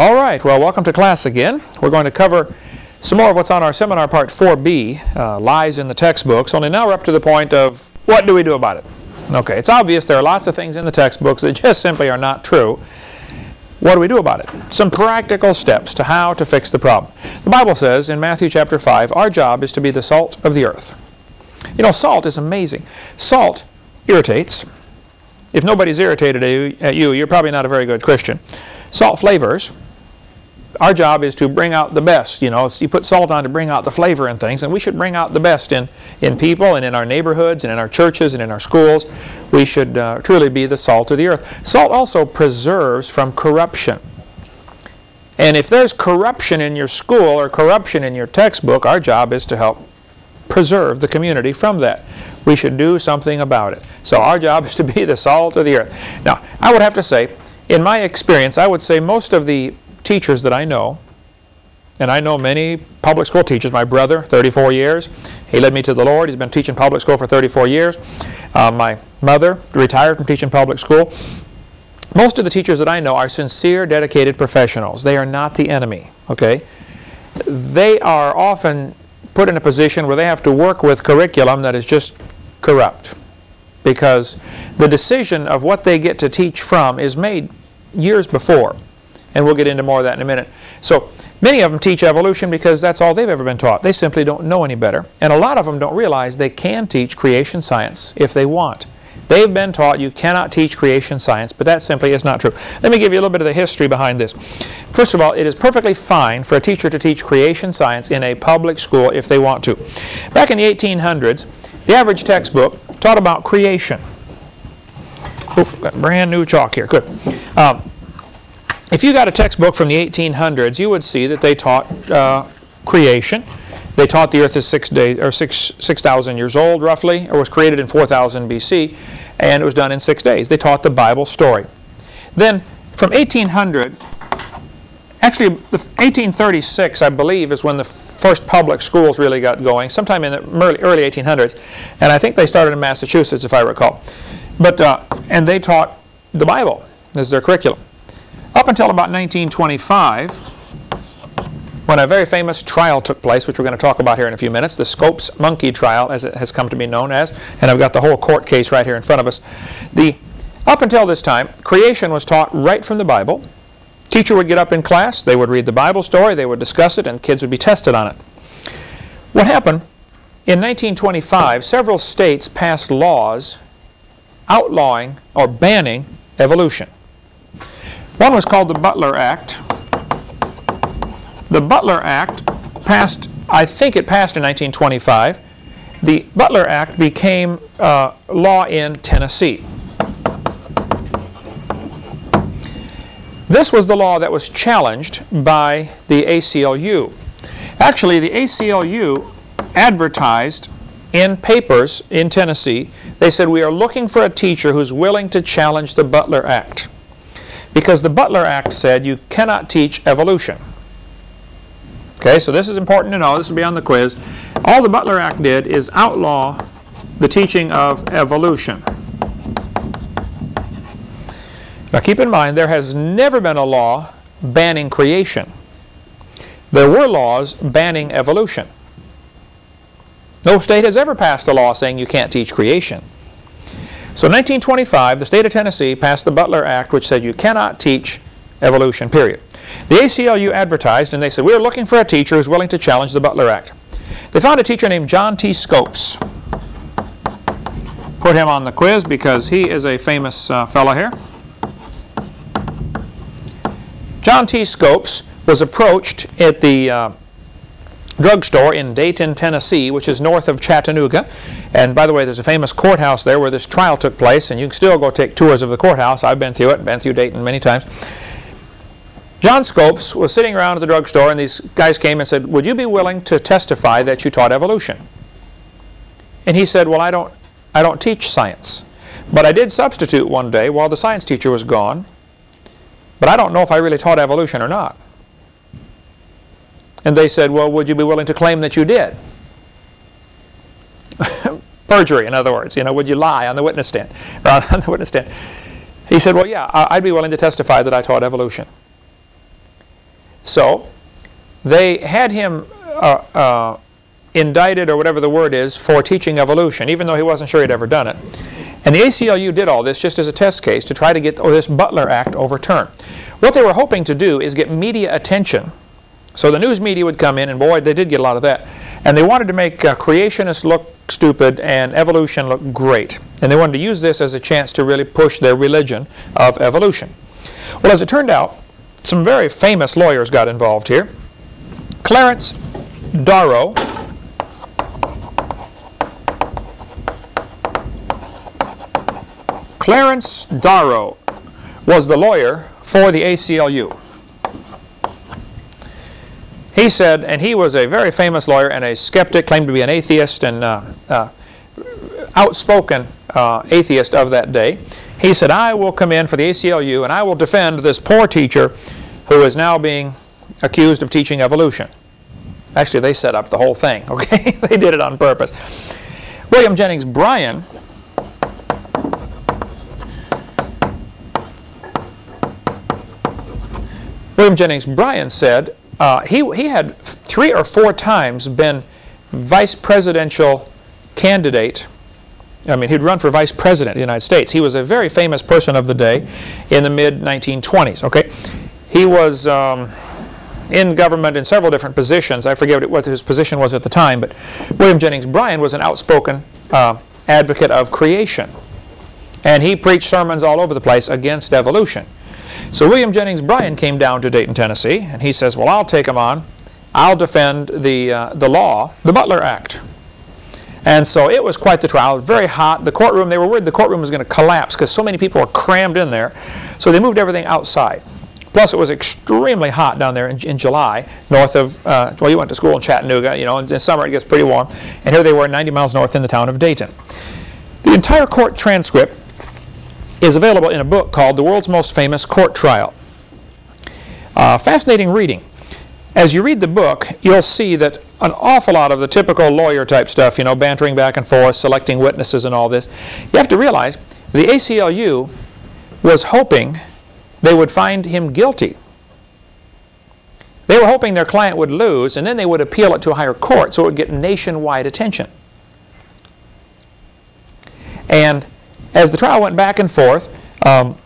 All right, well, welcome to class again. We're going to cover some more of what's on our seminar part 4B, uh, Lies in the Textbooks, only now we're up to the point of what do we do about it? Okay, it's obvious there are lots of things in the textbooks that just simply are not true. What do we do about it? Some practical steps to how to fix the problem. The Bible says in Matthew chapter 5, our job is to be the salt of the earth. You know, salt is amazing. Salt irritates. If nobody's irritated at you, you're probably not a very good Christian. Salt flavors our job is to bring out the best. You know, you put salt on to bring out the flavor in things, and we should bring out the best in, in people and in our neighborhoods and in our churches and in our schools. We should uh, truly be the salt of the earth. Salt also preserves from corruption. And if there's corruption in your school or corruption in your textbook, our job is to help preserve the community from that. We should do something about it. So our job is to be the salt of the earth. Now, I would have to say, in my experience, I would say most of the teachers that I know, and I know many public school teachers. My brother, 34 years, he led me to the Lord. He's been teaching public school for 34 years. Uh, my mother retired from teaching public school. Most of the teachers that I know are sincere, dedicated professionals. They are not the enemy, okay? They are often put in a position where they have to work with curriculum that is just corrupt because the decision of what they get to teach from is made years before. And we'll get into more of that in a minute. So many of them teach evolution because that's all they've ever been taught. They simply don't know any better. And a lot of them don't realize they can teach creation science if they want. They've been taught you cannot teach creation science, but that simply is not true. Let me give you a little bit of the history behind this. First of all, it is perfectly fine for a teacher to teach creation science in a public school if they want to. Back in the 1800s, the average textbook taught about creation. Oh, got brand new chalk here. Good. Um, if you got a textbook from the 1800s, you would see that they taught uh, creation. They taught the earth is six days or six six thousand years old, roughly, or was created in 4000 BC, and it was done in six days. They taught the Bible story. Then, from 1800, actually, the 1836, I believe, is when the first public schools really got going. Sometime in the early, early 1800s, and I think they started in Massachusetts, if I recall. But uh, and they taught the Bible as their curriculum. Up until about 1925, when a very famous trial took place, which we're going to talk about here in a few minutes, the Scopes monkey trial, as it has come to be known as, and I've got the whole court case right here in front of us. The, up until this time, creation was taught right from the Bible. Teacher would get up in class, they would read the Bible story, they would discuss it, and kids would be tested on it. What happened, in 1925, several states passed laws outlawing or banning evolution. One was called the Butler Act. The Butler Act passed, I think it passed in 1925. The Butler Act became uh, law in Tennessee. This was the law that was challenged by the ACLU. Actually, the ACLU advertised in papers in Tennessee, they said, we are looking for a teacher who's willing to challenge the Butler Act. Because the Butler Act said you cannot teach evolution. Okay, so this is important to know. This will be on the quiz. All the Butler Act did is outlaw the teaching of evolution. Now keep in mind, there has never been a law banning creation. There were laws banning evolution. No state has ever passed a law saying you can't teach creation. So in 1925, the state of Tennessee passed the Butler Act, which said you cannot teach evolution, period. The ACLU advertised, and they said, we're looking for a teacher who's willing to challenge the Butler Act. They found a teacher named John T. Scopes. Put him on the quiz because he is a famous uh, fellow here. John T. Scopes was approached at the uh, drugstore in Dayton, Tennessee, which is north of Chattanooga. And by the way, there's a famous courthouse there where this trial took place, and you can still go take tours of the courthouse. I've been through it, been through Dayton many times. John Scopes was sitting around at the drugstore, and these guys came and said, would you be willing to testify that you taught evolution? And he said, well, I don't, I don't teach science. But I did substitute one day while the science teacher was gone. But I don't know if I really taught evolution or not. And they said, well, would you be willing to claim that you did? Perjury, in other words. You know, would you lie on the witness stand? on the witness stand. He said, well, yeah, I'd be willing to testify that I taught evolution. So they had him uh, uh, indicted, or whatever the word is, for teaching evolution, even though he wasn't sure he'd ever done it. And the ACLU did all this just as a test case to try to get this Butler Act overturned. What they were hoping to do is get media attention. So the news media would come in, and boy, they did get a lot of that. And they wanted to make uh, creationists look stupid and evolution look great. And they wanted to use this as a chance to really push their religion of evolution. Well, as it turned out, some very famous lawyers got involved here. Clarence Darrow Clarence Darrow was the lawyer for the ACLU. He said, and he was a very famous lawyer and a skeptic, claimed to be an atheist and uh, uh, outspoken uh, atheist of that day. He said, I will come in for the ACLU and I will defend this poor teacher who is now being accused of teaching evolution. Actually, they set up the whole thing, okay? they did it on purpose. William Jennings Bryan William Jennings Bryan said uh, he, he had three or four times been vice presidential candidate. I mean, he'd run for vice president of the United States. He was a very famous person of the day in the mid-1920s, okay? He was um, in government in several different positions. I forget what his position was at the time, but William Jennings Bryan was an outspoken uh, advocate of creation. And he preached sermons all over the place against evolution. So William Jennings Bryan came down to Dayton, Tennessee, and he says, well, I'll take him on. I'll defend the, uh, the law, the Butler Act. And so it was quite the trial. very hot. The courtroom, they were worried the courtroom was going to collapse because so many people were crammed in there. So they moved everything outside. Plus, it was extremely hot down there in, in July, north of, uh, well, you went to school in Chattanooga, you know, in, in summer it gets pretty warm. And here they were 90 miles north in the town of Dayton. The entire court transcript is available in a book called The World's Most Famous Court Trial. Uh, fascinating reading. As you read the book, you'll see that an awful lot of the typical lawyer type stuff, you know, bantering back and forth, selecting witnesses and all this, you have to realize the ACLU was hoping they would find him guilty. They were hoping their client would lose, and then they would appeal it to a higher court so it would get nationwide attention. And as the trial went back and forth, um,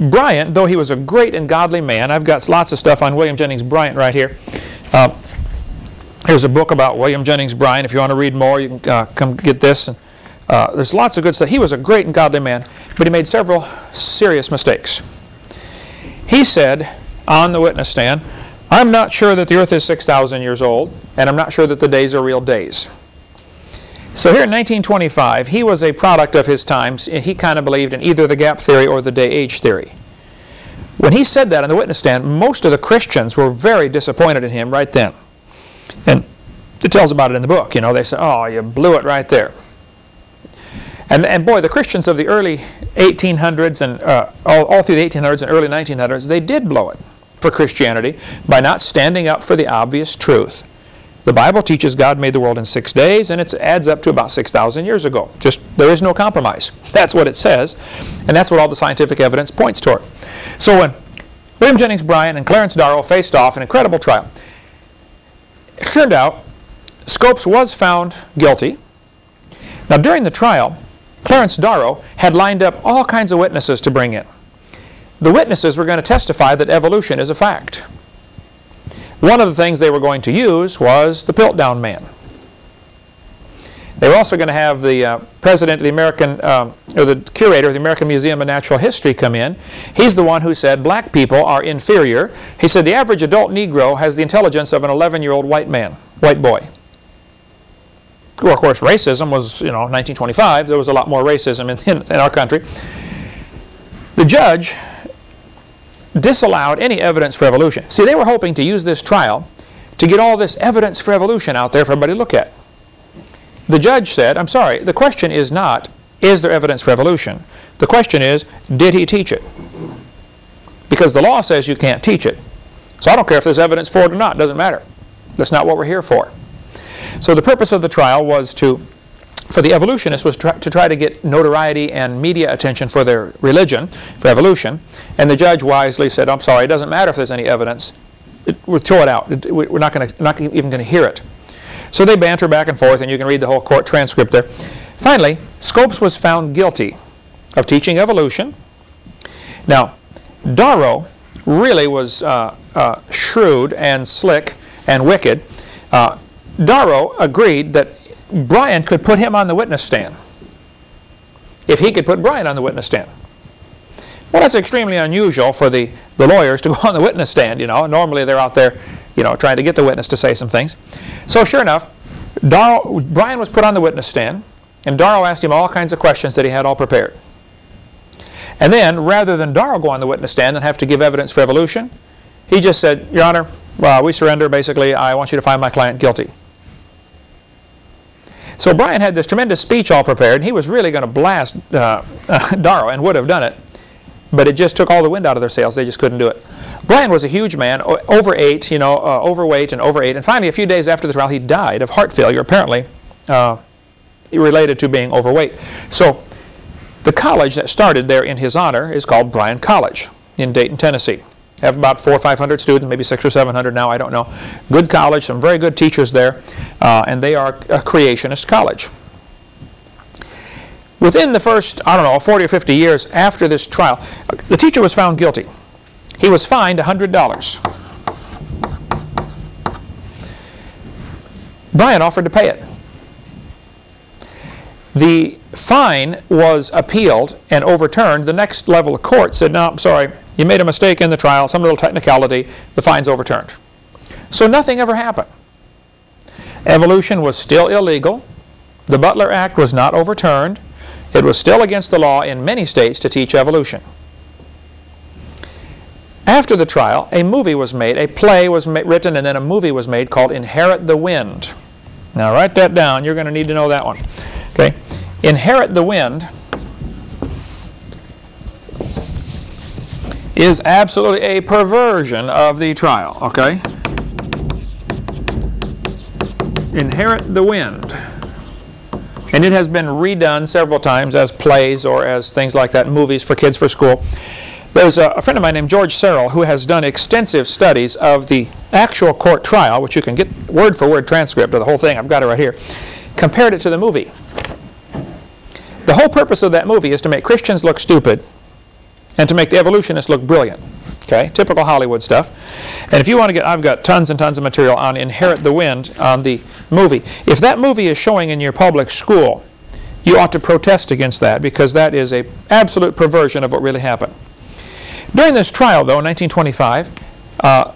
Bryan, though he was a great and godly man, I've got lots of stuff on William Jennings Bryan right here. Uh, here's a book about William Jennings Bryan. If you want to read more, you can uh, come get this. And, uh, there's lots of good stuff. He was a great and godly man, but he made several serious mistakes. He said on the witness stand, I'm not sure that the earth is 6,000 years old, and I'm not sure that the days are real days. So here in 1925, he was a product of his times. He kind of believed in either the gap theory or the day-age theory. When he said that on the witness stand, most of the Christians were very disappointed in him right then. And it tells about it in the book. You know, they said, oh, you blew it right there. And, and boy, the Christians of the early 1800s and uh, all, all through the 1800s and early 1900s, they did blow it for Christianity by not standing up for the obvious truth. The Bible teaches God made the world in six days, and it adds up to about 6,000 years ago. Just, there is no compromise. That's what it says, and that's what all the scientific evidence points toward. So when William Jennings Bryan and Clarence Darrow faced off an incredible trial, it turned out Scopes was found guilty. Now during the trial, Clarence Darrow had lined up all kinds of witnesses to bring in. The witnesses were going to testify that evolution is a fact. One of the things they were going to use was the Piltdown Man. They were also going to have the uh, president of the American, um, or the curator of the American Museum of Natural History come in. He's the one who said black people are inferior. He said the average adult Negro has the intelligence of an 11-year-old white man, white boy. Well, of course, racism was, you know, 1925. There was a lot more racism in, in, in our country. The judge disallowed any evidence for evolution. See, they were hoping to use this trial to get all this evidence for evolution out there for everybody to look at. The judge said, I'm sorry, the question is not, is there evidence for evolution? The question is, did he teach it? Because the law says you can't teach it. So I don't care if there's evidence for it or not, it doesn't matter. That's not what we're here for. So the purpose of the trial was to for the evolutionists was to try to get notoriety and media attention for their religion, for evolution. And the judge wisely said, I'm sorry, it doesn't matter if there's any evidence. it, we'll throw it out. It, we're not, gonna, not even going to hear it. So they banter back and forth, and you can read the whole court transcript there. Finally, Scopes was found guilty of teaching evolution. Now, Darrow really was uh, uh, shrewd and slick and wicked. Uh, Darrow agreed that Bryan could put him on the witness stand if he could put Bryan on the witness stand. Well, that's extremely unusual for the, the lawyers to go on the witness stand, you know. Normally they're out there, you know, trying to get the witness to say some things. So sure enough, Darrow, Bryan was put on the witness stand, and Darrow asked him all kinds of questions that he had all prepared. And then, rather than Darrow go on the witness stand and have to give evidence for evolution, he just said, Your Honor, well, we surrender, basically. I want you to find my client guilty. So Bryan had this tremendous speech all prepared, and he was really going to blast uh, uh, Darrow and would have done it. But it just took all the wind out of their sails. They just couldn't do it. Bryan was a huge man, over eight, you know, uh, overweight and over eight. And finally, a few days after the trial, he died of heart failure, apparently uh, related to being overweight. So the college that started there in his honor is called Bryan College in Dayton, Tennessee have about four or 500 students, maybe six or 700 now, I don't know. Good college, some very good teachers there, uh, and they are a creationist college. Within the first, I don't know, 40 or 50 years after this trial, the teacher was found guilty. He was fined $100. Bryan offered to pay it. The fine was appealed and overturned. The next level of court said, no, I'm sorry, you made a mistake in the trial, some little technicality, the fine's overturned. So nothing ever happened. Evolution was still illegal. The Butler Act was not overturned. It was still against the law in many states to teach evolution. After the trial, a movie was made, a play was written, and then a movie was made called Inherit the Wind. Now write that down. You're going to need to know that one. Okay, Inherit the Wind is absolutely a perversion of the trial, okay? Inherit the Wind. And it has been redone several times as plays or as things like that, movies for kids for school. There's a, friend of mine named George Serrell who has done extensive studies of the actual court trial, which you can get word for word transcript of the whole thing. I've got it right here. Compared it to the movie. The whole purpose of that movie is to make Christians look stupid and to make the evolutionists look brilliant. Okay, typical Hollywood stuff. And if you want to get, I've got tons and tons of material on Inherit the Wind on the movie. If that movie is showing in your public school, you ought to protest against that because that is a absolute perversion of what really happened. During this trial, though, in 1925, uh,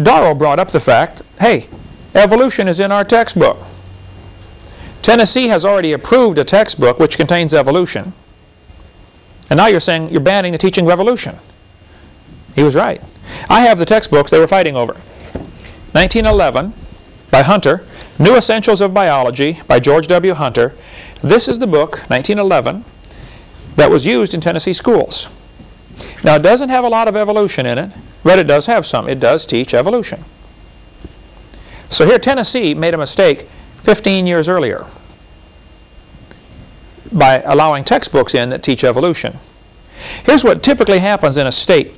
Darrow brought up the fact, hey, evolution is in our textbook. Tennessee has already approved a textbook which contains evolution. And now you're saying you're banning the teaching revolution. He was right. I have the textbooks they were fighting over. 1911 by Hunter, New Essentials of Biology by George W. Hunter. This is the book, 1911, that was used in Tennessee schools. Now it doesn't have a lot of evolution in it, but it does have some. It does teach evolution. So here Tennessee made a mistake 15 years earlier by allowing textbooks in that teach evolution. Here's what typically happens in a state.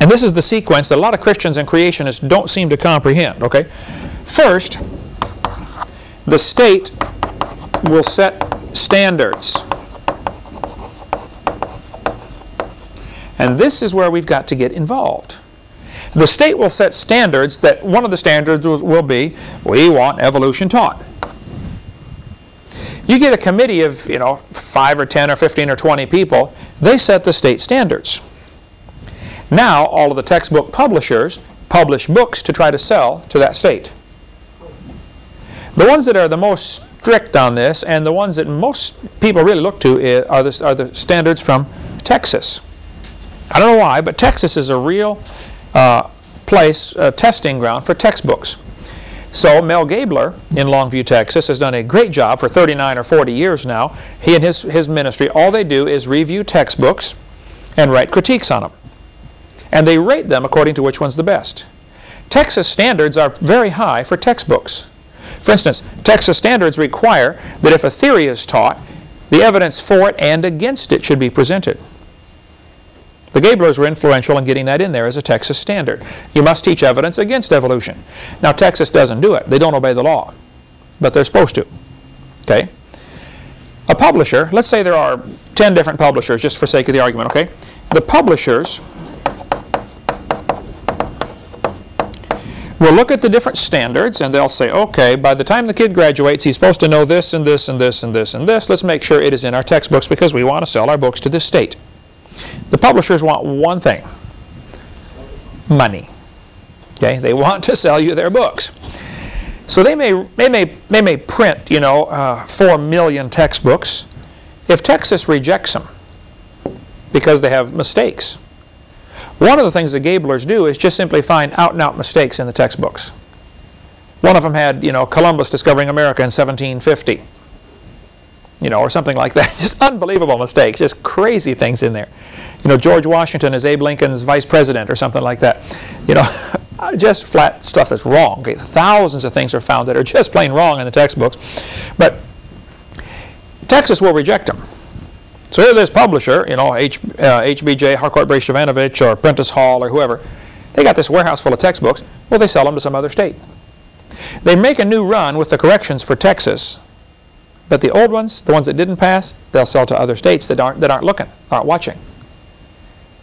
And this is the sequence that a lot of Christians and creationists don't seem to comprehend. Okay, First, the state will set standards. And this is where we've got to get involved. The state will set standards that one of the standards will be, we want evolution taught. You get a committee of, you know, 5 or 10 or 15 or 20 people, they set the state standards. Now, all of the textbook publishers publish books to try to sell to that state. The ones that are the most strict on this and the ones that most people really look to are the, are the standards from Texas. I don't know why, but Texas is a real uh, place, a testing ground for textbooks. So Mel Gabler in Longview, Texas has done a great job for 39 or 40 years now. He and his, his ministry, all they do is review textbooks and write critiques on them. And they rate them according to which one's the best. Texas standards are very high for textbooks. For instance, Texas standards require that if a theory is taught, the evidence for it and against it should be presented. The Gablers were influential in getting that in there as a Texas standard. You must teach evidence against evolution. Now, Texas doesn't do it. They don't obey the law, but they're supposed to. Okay? A publisher, let's say there are 10 different publishers, just for sake of the argument, okay? The publishers will look at the different standards and they'll say, okay, by the time the kid graduates, he's supposed to know this and this and this and this and this. Let's make sure it is in our textbooks because we want to sell our books to this state. The publishers want one thing, money. Okay, they want to sell you their books. So they may, they may, they may print, you know, uh, 4 million textbooks. If Texas rejects them because they have mistakes, one of the things the Gablers do is just simply find out-and-out -out mistakes in the textbooks. One of them had, you know, Columbus discovering America in 1750, you know, or something like that. Just unbelievable mistakes, just crazy things in there. You know, George Washington is Abe Lincoln's vice president or something like that. You know, just flat stuff that's wrong. Okay? Thousands of things are found that are just plain wrong in the textbooks. But Texas will reject them. So here this publisher, you know, H, uh, HBJ, Harcourt Brace Jovanovich, or Prentice Hall, or whoever, they got this warehouse full of textbooks. Well, they sell them to some other state. They make a new run with the corrections for Texas, but the old ones, the ones that didn't pass, they'll sell to other states that aren't, that aren't looking, aren't watching.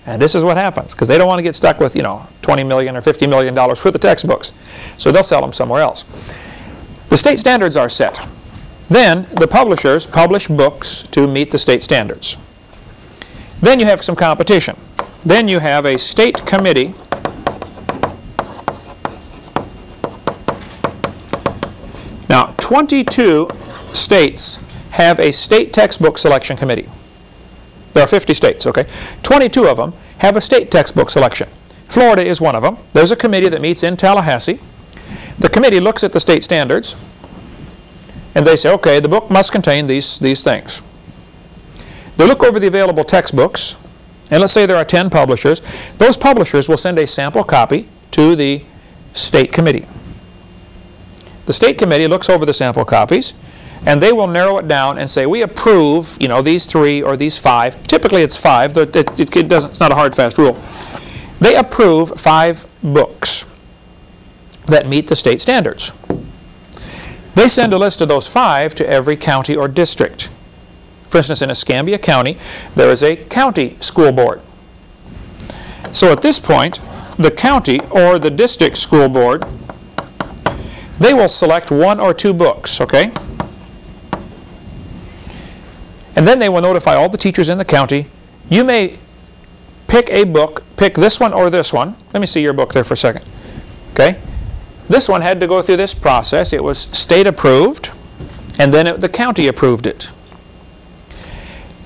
And this is what happens, because they don't want to get stuck with, you know, 20 million or 50 million dollars for the textbooks. So they'll sell them somewhere else. The state standards are set. Then the publishers publish books to meet the state standards. Then you have some competition. Then you have a state committee Now, 22 states have a state textbook selection committee. There are 50 states, okay? 22 of them have a state textbook selection. Florida is one of them. There's a committee that meets in Tallahassee. The committee looks at the state standards and they say, okay, the book must contain these, these things. They look over the available textbooks, and let's say there are 10 publishers. Those publishers will send a sample copy to the state committee. The state committee looks over the sample copies, and they will narrow it down and say, we approve, you know, these three or these five. Typically it's five. It, it, it doesn't, it's not a hard, fast rule. They approve five books that meet the state standards. They send a list of those five to every county or district. For instance, in Escambia County, there is a county school board. So at this point, the county or the district school board, they will select one or two books, okay? And then they will notify all the teachers in the county, you may pick a book, pick this one or this one. Let me see your book there for a second. Okay? This one had to go through this process. It was state approved, and then it, the county approved it.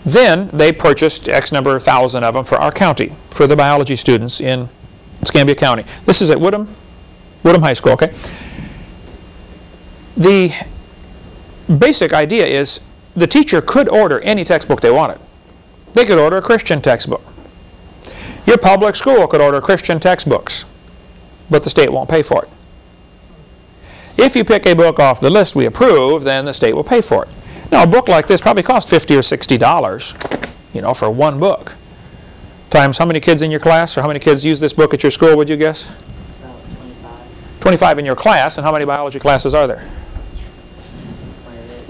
Then they purchased X number of thousand of them for our county, for the biology students in Escambia County. This is at Woodham, Woodham High School, okay? The basic idea is the teacher could order any textbook they wanted. They could order a Christian textbook. Your public school could order Christian textbooks, but the state won't pay for it. If you pick a book off the list we approve, then the state will pay for it. Now, a book like this probably costs 50 or $60, you know, for one book. Times how many kids in your class, or how many kids use this book at your school, would you guess? About 25. 25 in your class, and how many biology classes are there?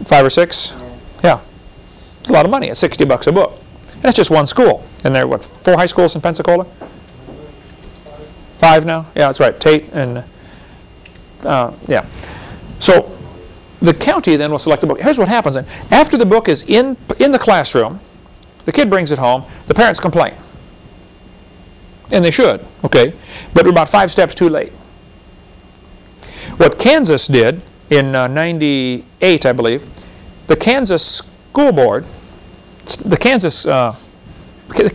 Five or six? Yeah. It's a lot of money at 60 bucks a book. And that's just one school. And there are, what, four high schools in Pensacola? Five now? Yeah, that's right. Tate and uh, yeah. So the county then will select the book. Here's what happens then. After the book is in, in the classroom, the kid brings it home, the parents complain. And they should, okay? But we're about five steps too late. What Kansas did in uh, 98, I believe, the Kansas School Board, the Kansas, uh,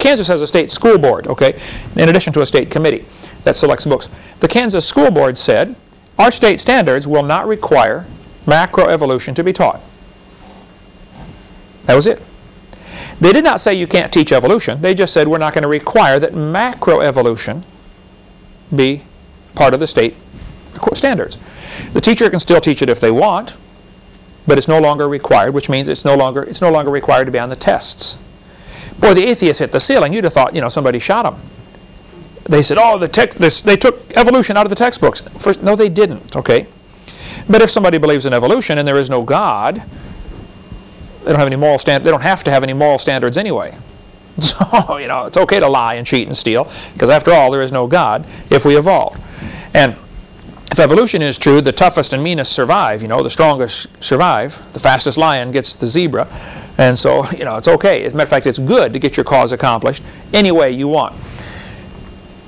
Kansas has a state school board, okay, in addition to a state committee that selects books. The Kansas School Board said, our state standards will not require macroevolution to be taught. That was it. They did not say you can't teach evolution. They just said we're not going to require that macroevolution be part of the state standards. The teacher can still teach it if they want, but it's no longer required, which means it's no longer, it's no longer required to be on the tests. Boy, the atheists hit the ceiling. You'd have thought, you know, somebody shot them. They said, oh, the tech, this, they took evolution out of the textbooks. First, no, they didn't, okay? But if somebody believes in evolution and there is no God, they don't have any moral stand. They don't have to have any moral standards anyway. So, you know, it's okay to lie and cheat and steal because after all, there is no God if we evolved. And if evolution is true, the toughest and meanest survive, you know, the strongest survive. The fastest lion gets the zebra. And so, you know, it's okay. As a matter of fact, it's good to get your cause accomplished any way you want.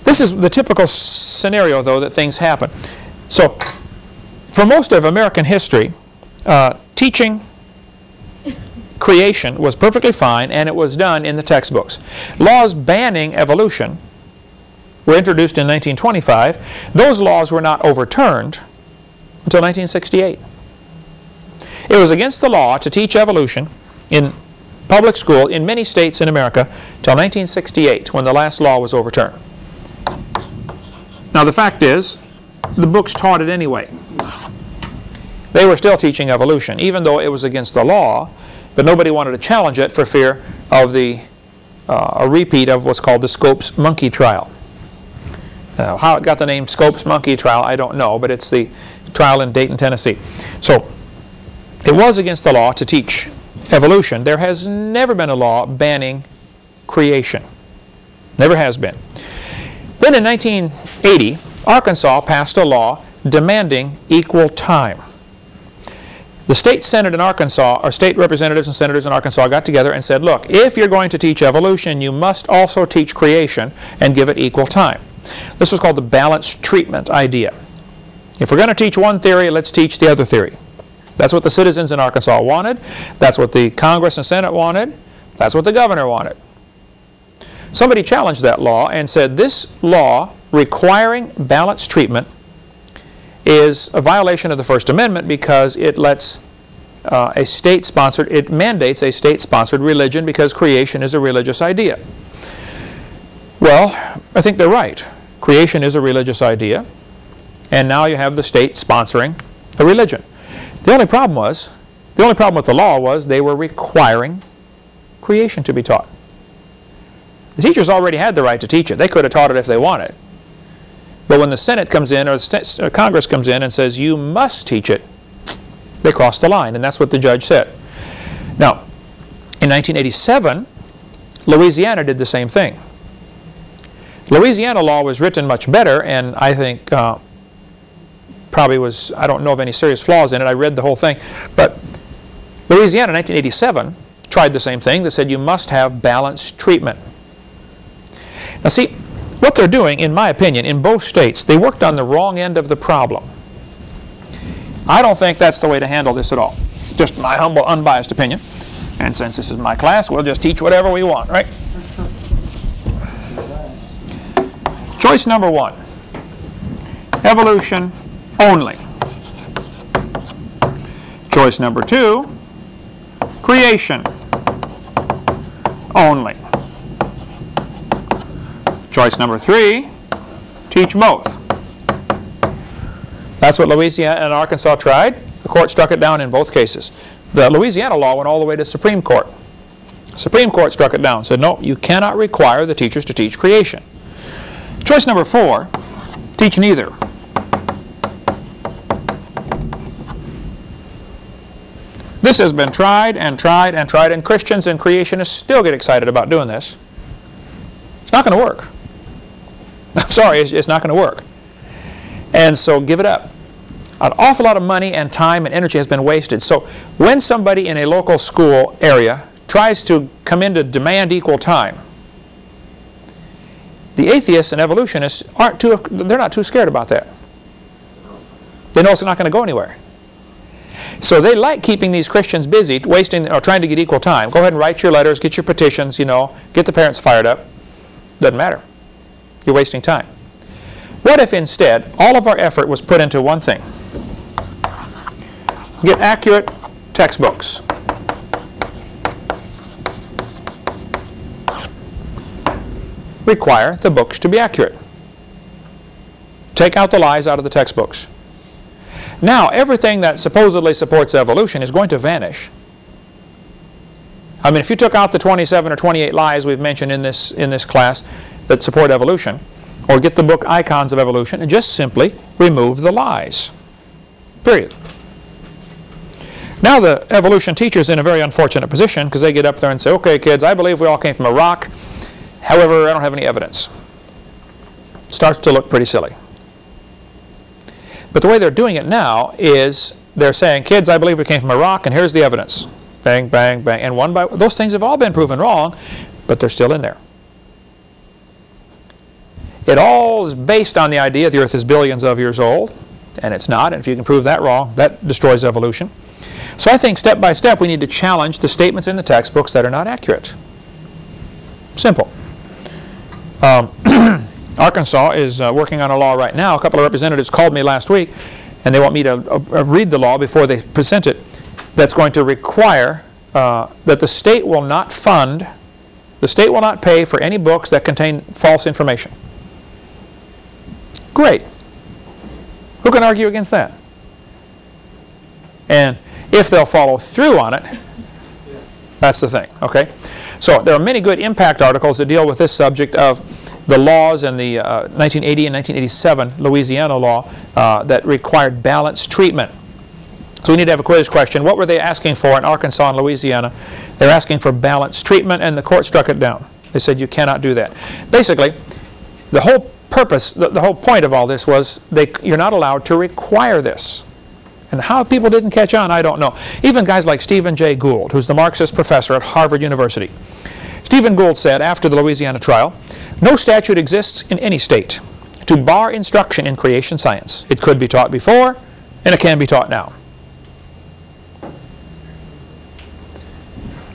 This is the typical scenario, though, that things happen. So, for most of American history, uh, teaching creation was perfectly fine and it was done in the textbooks. Laws banning evolution were introduced in 1925. Those laws were not overturned until 1968. It was against the law to teach evolution in public school in many states in America till 1968 when the last law was overturned. Now the fact is, the books taught it anyway. They were still teaching evolution, even though it was against the law, but nobody wanted to challenge it for fear of the uh, a repeat of what's called the Scopes monkey trial. Uh, how it got the name Scopes monkey trial, I don't know, but it's the trial in Dayton, Tennessee. So it was against the law to teach evolution. There has never been a law banning creation. Never has been. Then in 1980, Arkansas passed a law demanding equal time. The state senate in Arkansas, or state representatives and senators in Arkansas got together and said, look, if you're going to teach evolution, you must also teach creation and give it equal time. This was called the balanced treatment idea. If we're going to teach one theory, let's teach the other theory. That's what the citizens in Arkansas wanted. That's what the Congress and Senate wanted. That's what the governor wanted. Somebody challenged that law and said this law requiring balanced treatment is a violation of the First Amendment because it lets uh, a state-sponsored, it mandates a state-sponsored religion because creation is a religious idea. Well, I think they're right. Creation is a religious idea, and now you have the state sponsoring a religion. The only problem was, the only problem with the law was they were requiring creation to be taught. The teachers already had the right to teach it. They could have taught it if they wanted. But when the Senate comes in or uh, Congress comes in and says you must teach it, they crossed the line, and that's what the judge said. Now, in 1987, Louisiana did the same thing. Louisiana law was written much better, and I think uh, probably was, I don't know of any serious flaws in it. I read the whole thing. But Louisiana in 1987 tried the same thing. They said you must have balanced treatment. Now see, what they're doing, in my opinion, in both states, they worked on the wrong end of the problem. I don't think that's the way to handle this at all. Just my humble, unbiased opinion. And since this is my class, we'll just teach whatever we want, right? Choice number one, evolution only. Choice number two, creation only. Choice number three, teach both. That's what Louisiana and Arkansas tried. The court struck it down in both cases. The Louisiana law went all the way to Supreme Court. Supreme Court struck it down, said no, you cannot require the teachers to teach creation. Choice number four, teach neither. This has been tried and tried and tried, and Christians and creationists still get excited about doing this. It's not going to work. I'm sorry, it's, it's not going to work. And so give it up. An awful lot of money and time and energy has been wasted. So when somebody in a local school area tries to come in to demand equal time, the atheists and evolutionists aren't too, they're not too scared about that. They know it's not going to go anywhere. So they like keeping these Christians busy, wasting or trying to get equal time. Go ahead and write your letters, get your petitions, you know, get the parents fired up. Doesn't matter. You're wasting time. What if instead all of our effort was put into one thing? Get accurate textbooks. Require the books to be accurate. Take out the lies out of the textbooks. Now, everything that supposedly supports evolution is going to vanish. I mean, if you took out the 27 or 28 lies we've mentioned in this, in this class that support evolution, or get the book Icons of Evolution and just simply remove the lies. Period. Now the evolution teacher's in a very unfortunate position because they get up there and say, okay kids, I believe we all came from a rock. However, I don't have any evidence. Starts to look pretty silly. But the way they're doing it now is they're saying, kids, I believe we came from rock and here's the evidence. Bang, bang, bang. And one by those things have all been proven wrong, but they're still in there. It all is based on the idea the earth is billions of years old, and it's not. And if you can prove that wrong, that destroys evolution. So I think step by step we need to challenge the statements in the textbooks that are not accurate. Simple. Um, Arkansas is uh, working on a law right now. A couple of representatives called me last week and they want me to uh, uh, read the law before they present it that's going to require uh, that the state will not fund, the state will not pay for any books that contain false information. Great. Who can argue against that? And if they'll follow through on it, that's the thing, okay? So there are many good impact articles that deal with this subject of the laws in the uh, 1980 and 1987 Louisiana law uh, that required balanced treatment. So we need to have a quiz question. What were they asking for in Arkansas and Louisiana? They're asking for balanced treatment and the court struck it down. They said you cannot do that. Basically, the whole purpose, the, the whole point of all this was they, you're not allowed to require this. And how people didn't catch on, I don't know. Even guys like Stephen Jay Gould, who's the Marxist professor at Harvard University. Stephen Gould said after the Louisiana trial, no statute exists in any state to bar instruction in creation science. It could be taught before, and it can be taught now.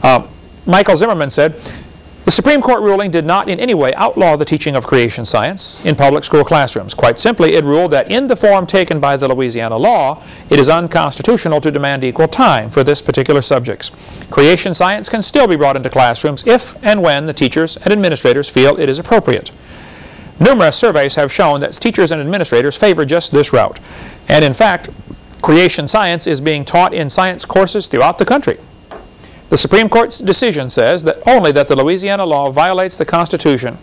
Uh, Michael Zimmerman said, the Supreme Court ruling did not in any way outlaw the teaching of creation science in public school classrooms. Quite simply, it ruled that in the form taken by the Louisiana law, it is unconstitutional to demand equal time for this particular subjects. Creation science can still be brought into classrooms if and when the teachers and administrators feel it is appropriate. Numerous surveys have shown that teachers and administrators favor just this route. And in fact, creation science is being taught in science courses throughout the country. The Supreme Court's decision says that only that the Louisiana law violates the Constitution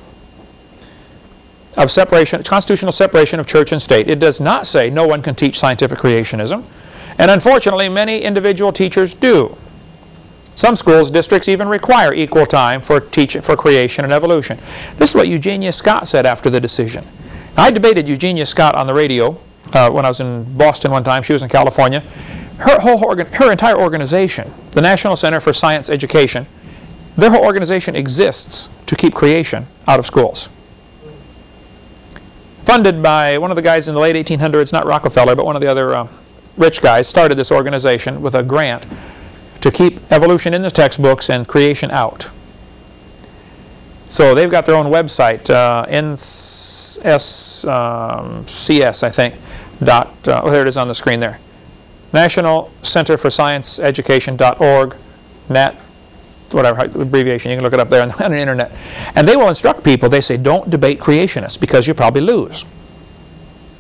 of separation, constitutional separation of church and state. It does not say no one can teach scientific creationism. And unfortunately, many individual teachers do. Some schools, districts even require equal time for teaching for creation and evolution. This is what Eugenia Scott said after the decision. I debated Eugenia Scott on the radio uh, when I was in Boston one time. She was in California her, whole organ, her entire organization, the National Center for Science Education, their whole organization exists to keep creation out of schools. Funded by one of the guys in the late 1800s, not Rockefeller, but one of the other uh, rich guys, started this organization with a grant to keep evolution in the textbooks and creation out. So they've got their own website, uh, NSCS, um, I think, dot, uh, oh, there it is on the screen there. National Center for Science Education.org, NET, whatever abbreviation, you can look it up there on, on the internet. And they will instruct people, they say, don't debate creationists because you probably lose.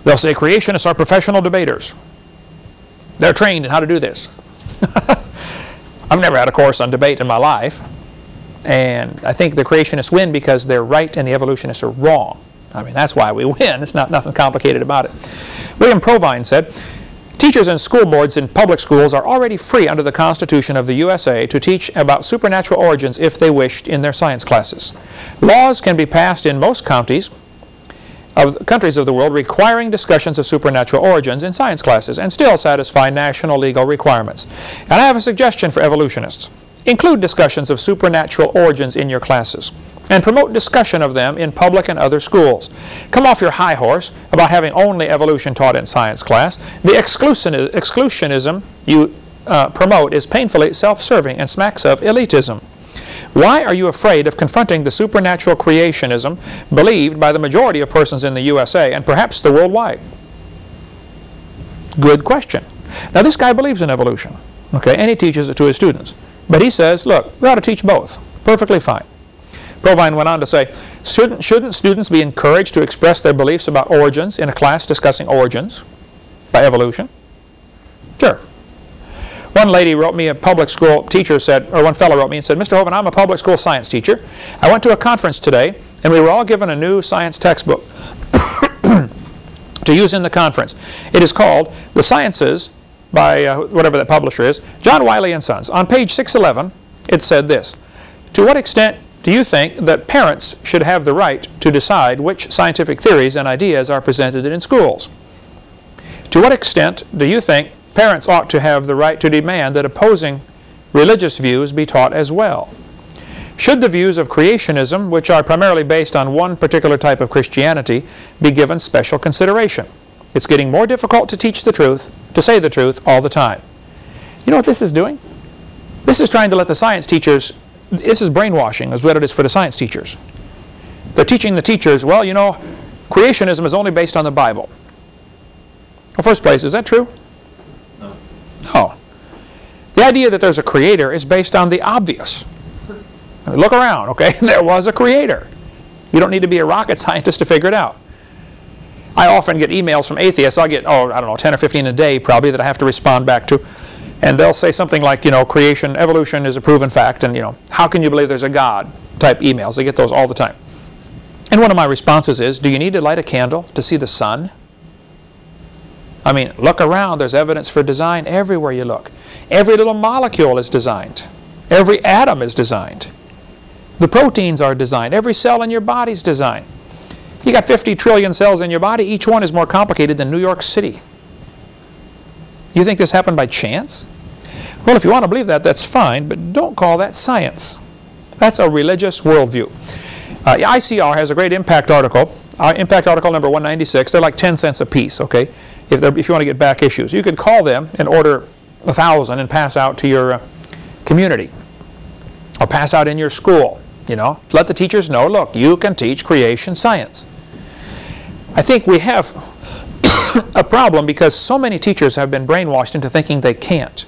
They'll say creationists are professional debaters. They're trained in how to do this. I've never had a course on debate in my life. And I think the creationists win because they're right and the evolutionists are wrong. I mean, that's why we win. It's not nothing complicated about it. William Provine said, Teachers and school boards in public schools are already free under the Constitution of the USA to teach about supernatural origins if they wished in their science classes. Laws can be passed in most counties of countries of the world requiring discussions of supernatural origins in science classes and still satisfy national legal requirements. And I have a suggestion for evolutionists. Include discussions of supernatural origins in your classes and promote discussion of them in public and other schools. Come off your high horse about having only evolution taught in science class. The exclusionism you uh, promote is painfully self-serving and smacks of elitism. Why are you afraid of confronting the supernatural creationism believed by the majority of persons in the USA and perhaps the worldwide? Good question. Now this guy believes in evolution, okay, and he teaches it to his students. But he says, look, we ought to teach both. Perfectly fine. Provine went on to say, shouldn't, shouldn't students be encouraged to express their beliefs about origins in a class discussing origins by evolution? Sure. One lady wrote me, a public school teacher said, or one fellow wrote me and said, Mr. Hovind, I'm a public school science teacher. I went to a conference today, and we were all given a new science textbook to use in the conference. It is called The Sciences by uh, whatever that publisher is, John Wiley and Sons. On page 611, it said this, To what extent do you think that parents should have the right to decide which scientific theories and ideas are presented in schools? To what extent do you think parents ought to have the right to demand that opposing religious views be taught as well? Should the views of creationism, which are primarily based on one particular type of Christianity, be given special consideration? It's getting more difficult to teach the truth, to say the truth all the time. You know what this is doing? This is trying to let the science teachers, this is brainwashing is what it is for the science teachers. They're teaching the teachers, well, you know, creationism is only based on the Bible. Well, first place, is that true? No. No. The idea that there's a creator is based on the obvious. Look around, okay? There was a creator. You don't need to be a rocket scientist to figure it out. I often get emails from atheists. I get, oh, I don't know, 10 or 15 a day probably that I have to respond back to. And they'll say something like, you know, creation, evolution is a proven fact, and, you know, how can you believe there's a God type emails. I get those all the time. And one of my responses is, do you need to light a candle to see the sun? I mean, look around. There's evidence for design everywhere you look. Every little molecule is designed. Every atom is designed. The proteins are designed. Every cell in your body is designed. You got 50 trillion cells in your body. Each one is more complicated than New York City. You think this happened by chance? Well, if you want to believe that, that's fine, but don't call that science. That's a religious worldview. Uh, ICR has a great impact article, uh, impact article number 196. They're like 10 cents a piece, okay, if, if you want to get back issues. You could call them and order a thousand and pass out to your uh, community or pass out in your school. You know, let the teachers know, look, you can teach creation science. I think we have a problem because so many teachers have been brainwashed into thinking they can't.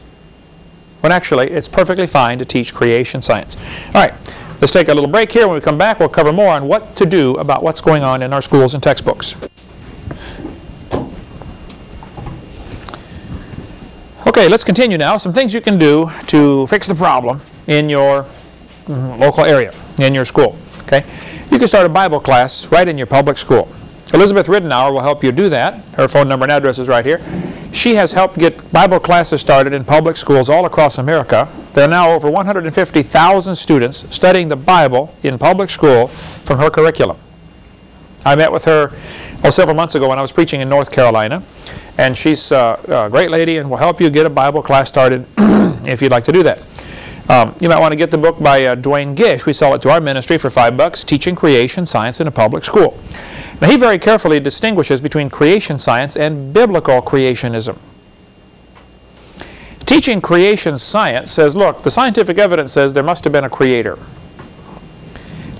When actually, it's perfectly fine to teach creation science. All right, let's take a little break here. When we come back, we'll cover more on what to do about what's going on in our schools and textbooks. Okay, let's continue now. Some things you can do to fix the problem in your mm, local area, in your school. Okay, You can start a Bible class right in your public school. Elizabeth Ridenour will help you do that. Her phone number and address is right here. She has helped get Bible classes started in public schools all across America. There are now over 150,000 students studying the Bible in public school from her curriculum. I met with her oh, several months ago when I was preaching in North Carolina, and she's uh, a great lady and will help you get a Bible class started if you'd like to do that. Um, you might want to get the book by uh, Duane Gish. We sell it to our ministry for five bucks, Teaching Creation Science in a Public School. Now, he very carefully distinguishes between creation science and biblical creationism. Teaching creation science says, look, the scientific evidence says there must have been a creator.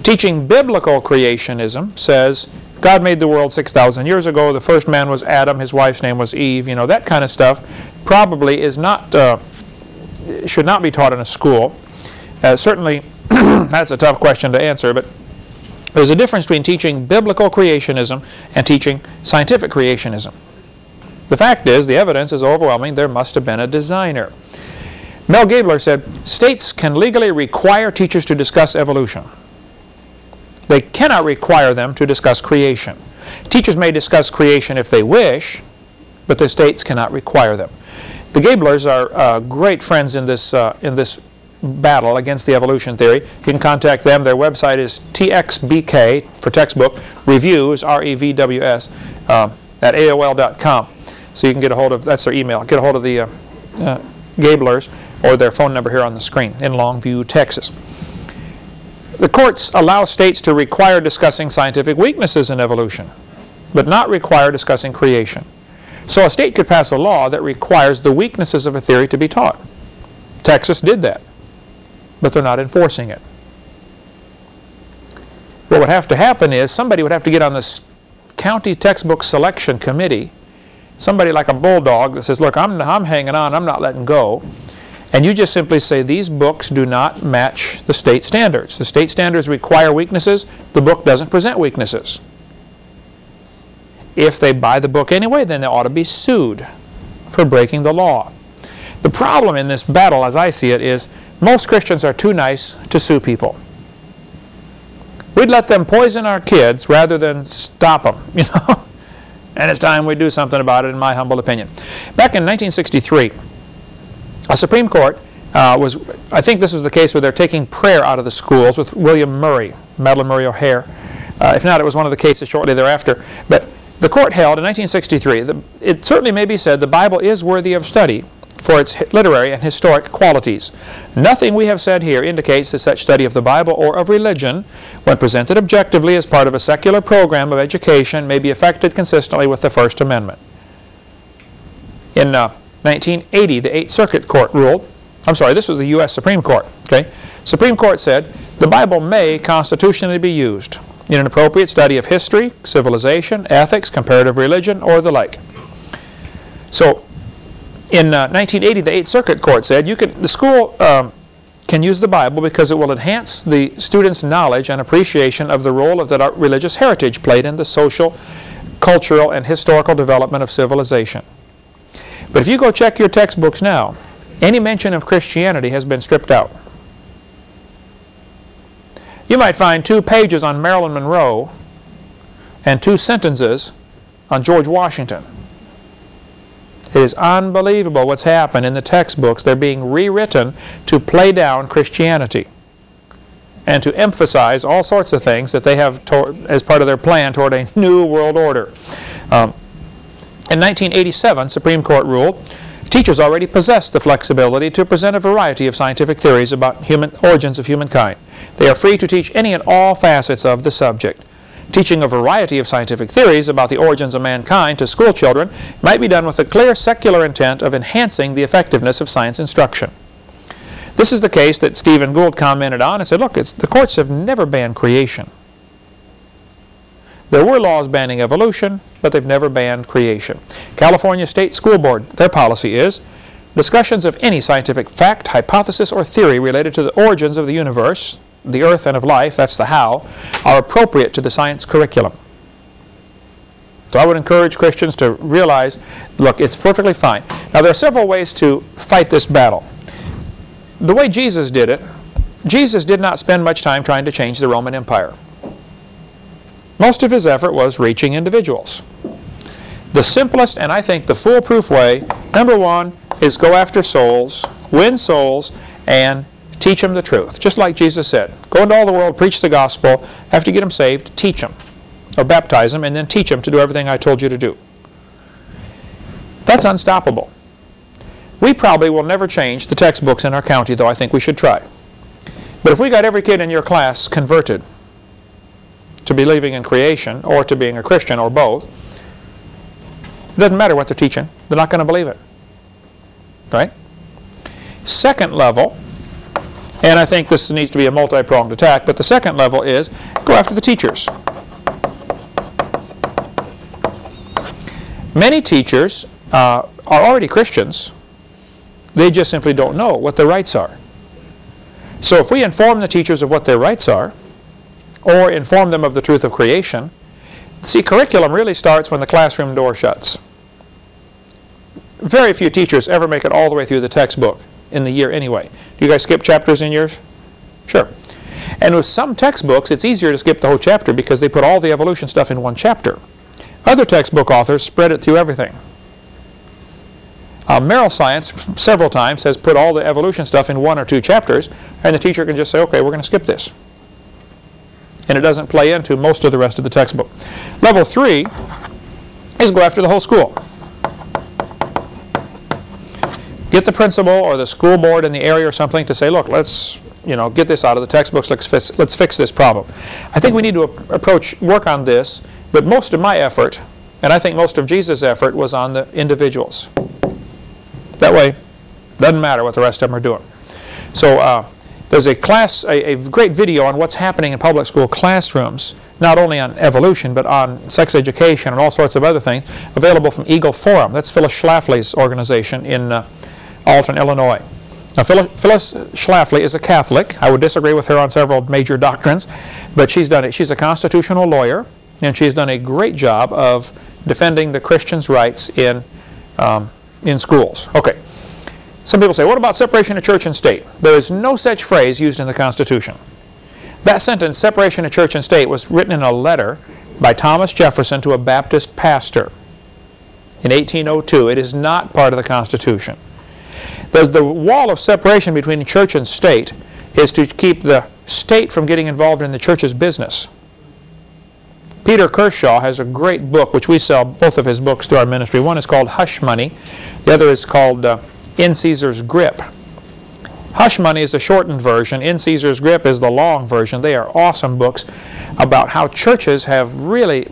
Teaching biblical creationism says God made the world 6,000 years ago. The first man was Adam. His wife's name was Eve. You know, that kind of stuff probably is not, uh, should not be taught in a school. Uh, certainly, that's a tough question to answer, but there's a difference between teaching biblical creationism and teaching scientific creationism. The fact is, the evidence is overwhelming, there must have been a designer. Mel Gabler said, states can legally require teachers to discuss evolution. They cannot require them to discuss creation. Teachers may discuss creation if they wish, but the states cannot require them. The Gablers are uh, great friends in this, uh, in this battle against the evolution theory. You can contact them. Their website is TXBK for textbook reviews, R-E-V-W-S, uh, at AOL.com. So you can get a hold of, that's their email, get a hold of the uh, uh, Gablers or their phone number here on the screen in Longview, Texas. The courts allow states to require discussing scientific weaknesses in evolution, but not require discussing creation. So a state could pass a law that requires the weaknesses of a theory to be taught. Texas did that but they're not enforcing it. What would have to happen is somebody would have to get on this county textbook selection committee, somebody like a bulldog that says, look, I'm, I'm hanging on, I'm not letting go. And you just simply say, these books do not match the state standards. The state standards require weaknesses. The book doesn't present weaknesses. If they buy the book anyway, then they ought to be sued for breaking the law. The problem in this battle, as I see it, is most Christians are too nice to sue people. We'd let them poison our kids rather than stop them, you know. and it's time we do something about it, in my humble opinion. Back in 1963, a Supreme Court uh, was, I think this was the case where they're taking prayer out of the schools with William Murray, Madalyn Murray O'Hair. Uh, if not, it was one of the cases shortly thereafter. But the court held in 1963, the, it certainly may be said the Bible is worthy of study for its literary and historic qualities. Nothing we have said here indicates that such study of the Bible or of religion, when presented objectively as part of a secular program of education, may be effected consistently with the First Amendment. In uh, 1980, the Eighth Circuit Court ruled, I'm sorry, this was the U.S. Supreme Court, okay? Supreme Court said, the Bible may constitutionally be used in an appropriate study of history, civilization, ethics, comparative religion, or the like. So, in uh, 1980, the Eighth Circuit Court said you can, the school um, can use the Bible because it will enhance the student's knowledge and appreciation of the role of that religious heritage played in the social, cultural, and historical development of civilization. But if you go check your textbooks now, any mention of Christianity has been stripped out. You might find two pages on Marilyn Monroe and two sentences on George Washington. It is unbelievable what's happened in the textbooks. They're being rewritten to play down Christianity and to emphasize all sorts of things that they have as part of their plan toward a new world order. Um, in 1987, Supreme Court ruled, teachers already possess the flexibility to present a variety of scientific theories about human origins of humankind. They are free to teach any and all facets of the subject. Teaching a variety of scientific theories about the origins of mankind to school children might be done with the clear secular intent of enhancing the effectiveness of science instruction. This is the case that Stephen Gould commented on and said, look, the courts have never banned creation. There were laws banning evolution, but they've never banned creation. California State School Board, their policy is, discussions of any scientific fact, hypothesis, or theory related to the origins of the universe, the earth and of life, that's the how, are appropriate to the science curriculum. So I would encourage Christians to realize, look, it's perfectly fine. Now there are several ways to fight this battle. The way Jesus did it, Jesus did not spend much time trying to change the Roman Empire. Most of his effort was reaching individuals. The simplest and I think the foolproof way, number one, is go after souls, win souls, and Teach them the truth. Just like Jesus said, go into all the world, preach the gospel. After you get them saved, teach them. Or baptize them, and then teach them to do everything I told you to do. That's unstoppable. We probably will never change the textbooks in our county, though I think we should try. But if we got every kid in your class converted to believing in creation or to being a Christian or both, it doesn't matter what they're teaching. They're not going to believe it. Right? Second level, and I think this needs to be a multi-pronged attack, but the second level is go after the teachers. Many teachers uh, are already Christians. They just simply don't know what their rights are. So if we inform the teachers of what their rights are, or inform them of the truth of creation, see, curriculum really starts when the classroom door shuts. Very few teachers ever make it all the way through the textbook in the year anyway. Do you guys skip chapters in yours? Sure. And with some textbooks, it's easier to skip the whole chapter because they put all the evolution stuff in one chapter. Other textbook authors spread it through everything. Uh, Merrill Science several times has put all the evolution stuff in one or two chapters, and the teacher can just say, okay, we're going to skip this. And it doesn't play into most of the rest of the textbook. Level three is go after the whole school get the principal or the school board in the area or something to say, look, let's you know, get this out of the textbooks, let's fix, let's fix this problem. I think we need to approach, work on this, but most of my effort, and I think most of Jesus' effort, was on the individuals. That way, doesn't matter what the rest of them are doing. So uh, there's a class, a, a great video on what's happening in public school classrooms, not only on evolution, but on sex education and all sorts of other things, available from Eagle Forum. That's Phyllis Schlafly's organization in uh, Alton, Illinois. Now, Phyllis Schlafly is a Catholic. I would disagree with her on several major doctrines, but she's done it. She's a constitutional lawyer, and she's done a great job of defending the Christians' rights in, um, in schools. Okay, Some people say, what about separation of church and state? There is no such phrase used in the Constitution. That sentence, separation of church and state, was written in a letter by Thomas Jefferson to a Baptist pastor in 1802. It is not part of the Constitution. The, the wall of separation between church and state is to keep the state from getting involved in the church's business. Peter Kershaw has a great book, which we sell both of his books through our ministry. One is called Hush Money. The other is called uh, In Caesar's Grip. Hush Money is the shortened version. In Caesar's Grip is the long version. They are awesome books about how churches have really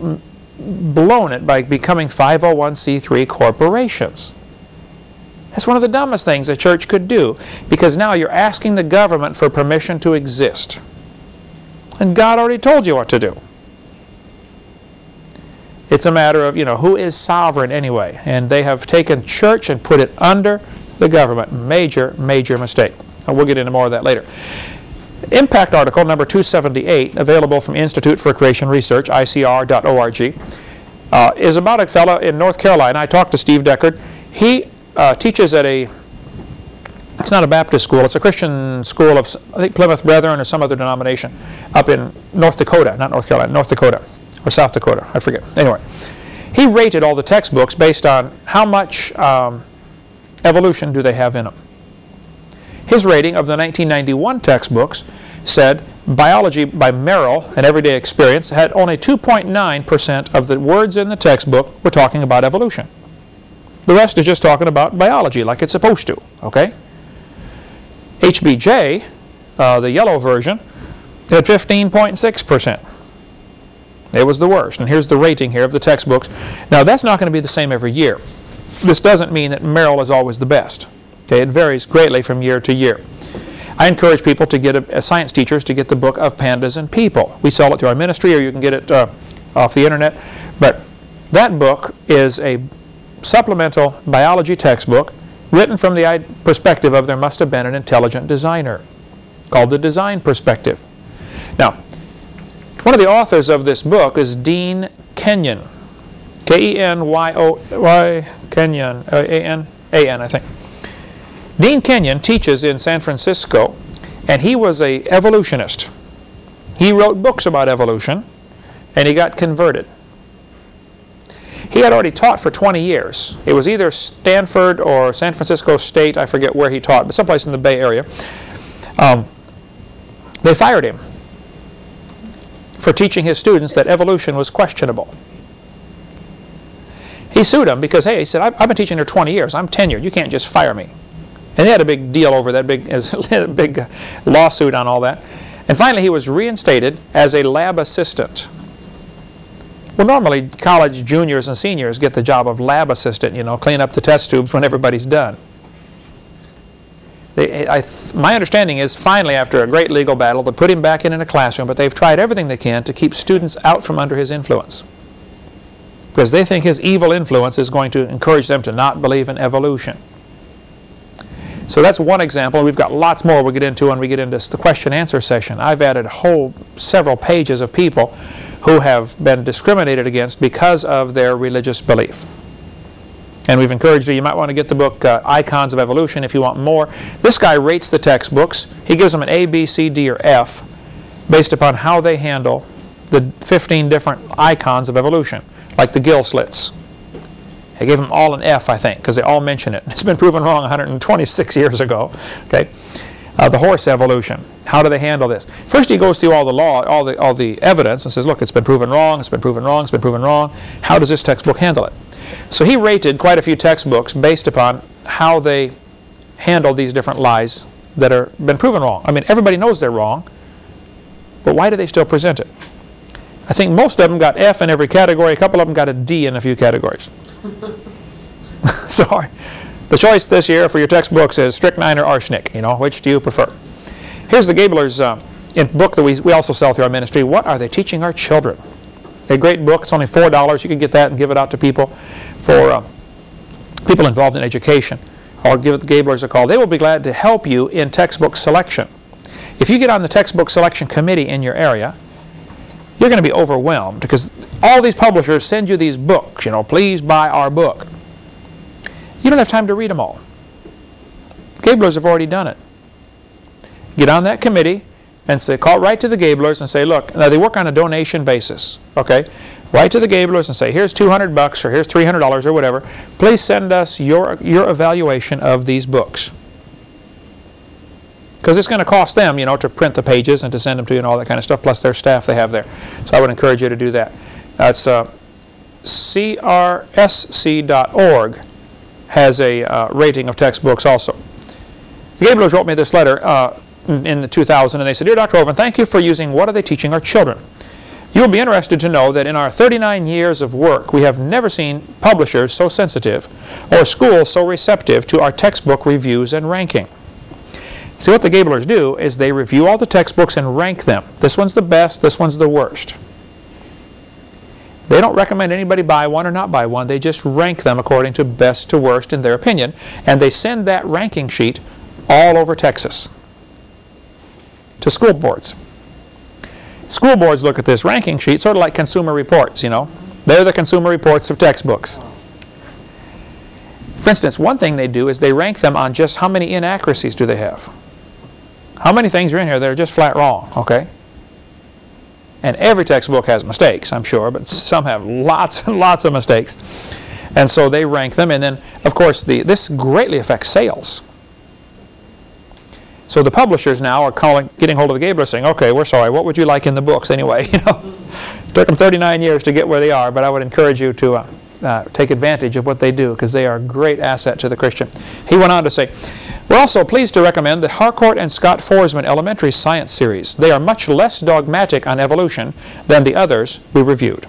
blown it by becoming 501c3 corporations. That's one of the dumbest things a church could do because now you're asking the government for permission to exist. And God already told you what to do. It's a matter of, you know, who is sovereign anyway? And they have taken church and put it under the government. Major, major mistake. And we'll get into more of that later. Impact article number 278, available from Institute for Creation Research, icr.org, uh, is about a fellow in North Carolina. I talked to Steve Deckard. He uh, teaches at a, it's not a Baptist school, it's a Christian school of, I think, Plymouth Brethren or some other denomination up in North Dakota, not North Carolina, North Dakota or South Dakota, I forget. Anyway, he rated all the textbooks based on how much um, evolution do they have in them. His rating of the 1991 textbooks said biology by Merrill and everyday experience had only 2.9% of the words in the textbook were talking about evolution. The rest is just talking about biology like it's supposed to, okay? HBJ, uh, the yellow version, had 15.6%. It was the worst. And here's the rating here of the textbooks. Now, that's not going to be the same every year. This doesn't mean that Merrill is always the best. Okay, it varies greatly from year to year. I encourage people to get, a, science teachers, to get the book of Pandas and People. We sell it through our ministry or you can get it uh, off the internet. But that book is a supplemental biology textbook written from the perspective of there must have been an intelligent designer called the design perspective. Now, one of the authors of this book is Dean Kenyon. K-E-N-Y-O-Y, Kenyon, uh, A-N, A-N, I think. Dean Kenyon teaches in San Francisco, and he was a evolutionist. He wrote books about evolution, and he got converted. He had already taught for 20 years. It was either Stanford or San Francisco State, I forget where he taught, but someplace in the Bay Area. Um, they fired him for teaching his students that evolution was questionable. He sued them because, hey, he said, I've been teaching here 20 years. I'm tenured. You can't just fire me. And they had a big deal over that, big, big lawsuit on all that. And finally, he was reinstated as a lab assistant. Well, normally college juniors and seniors get the job of lab assistant, you know, clean up the test tubes when everybody's done. They, my understanding is finally after a great legal battle they put him back in in a classroom but they've tried everything they can to keep students out from under his influence because they think his evil influence is going to encourage them to not believe in evolution. So that's one example. We've got lots more we'll get into when we get into the question answer session. I've added whole several pages of people who have been discriminated against because of their religious belief. And we've encouraged you, you might want to get the book uh, Icons of Evolution if you want more. This guy rates the textbooks. He gives them an A, B, C, D, or F based upon how they handle the 15 different icons of evolution, like the gill slits. I gave them all an F, I think, because they all mention it. It's been proven wrong 126 years ago. Okay, uh, the horse evolution. How do they handle this? First, he goes through all the law, all the all the evidence, and says, "Look, it's been proven wrong. It's been proven wrong. It's been proven wrong. How does this textbook handle it?" So he rated quite a few textbooks based upon how they handle these different lies that are been proven wrong. I mean, everybody knows they're wrong, but why do they still present it? I think most of them got F in every category. A couple of them got a D in a few categories. so the choice this year for your textbooks is strychnine or arsenic. You know, which do you prefer? Here's the Gabler's uh, book that we, we also sell through our ministry. What are they teaching our children? A great book. It's only $4. You can get that and give it out to people for uh, people involved in education. Or give the Gablers a call. They will be glad to help you in textbook selection. If you get on the textbook selection committee in your area, you're going to be overwhelmed because all these publishers send you these books, you know, please buy our book. You don't have time to read them all. Gablers have already done it. Get on that committee and say, call right to the Gablers and say, look, now they work on a donation basis, okay? Write to the Gablers and say, here's 200 bucks or here's $300 or whatever. Please send us your, your evaluation of these books. Because it's going to cost them, you know, to print the pages and to send them to you and all that kind of stuff, plus their staff they have there. So I would encourage you to do that. That's uh, crsc.org has a uh, rating of textbooks also. Gablers wrote me this letter uh, in the 2000 and they said, Dear Dr. Hovind, thank you for using What Are They Teaching Our Children? You will be interested to know that in our 39 years of work, we have never seen publishers so sensitive or schools so receptive to our textbook reviews and ranking. See, what the Gablers do is they review all the textbooks and rank them. This one's the best, this one's the worst. They don't recommend anybody buy one or not buy one. They just rank them according to best to worst in their opinion. And they send that ranking sheet all over Texas to school boards. School boards look at this ranking sheet sort of like consumer reports, you know. They're the consumer reports of textbooks. For instance, one thing they do is they rank them on just how many inaccuracies do they have. How many things are in here that are just flat wrong, okay? And every textbook has mistakes, I'm sure, but some have lots and lots of mistakes. And so they rank them, and then, of course, the, this greatly affects sales. So the publishers now are calling, getting hold of the Gabler saying, okay, we're sorry, what would you like in the books anyway? You know, took them 39 years to get where they are, but I would encourage you to uh, uh, take advantage of what they do because they are a great asset to the Christian. He went on to say, we're also pleased to recommend the Harcourt and Scott Foresman Elementary Science Series. They are much less dogmatic on evolution than the others we reviewed.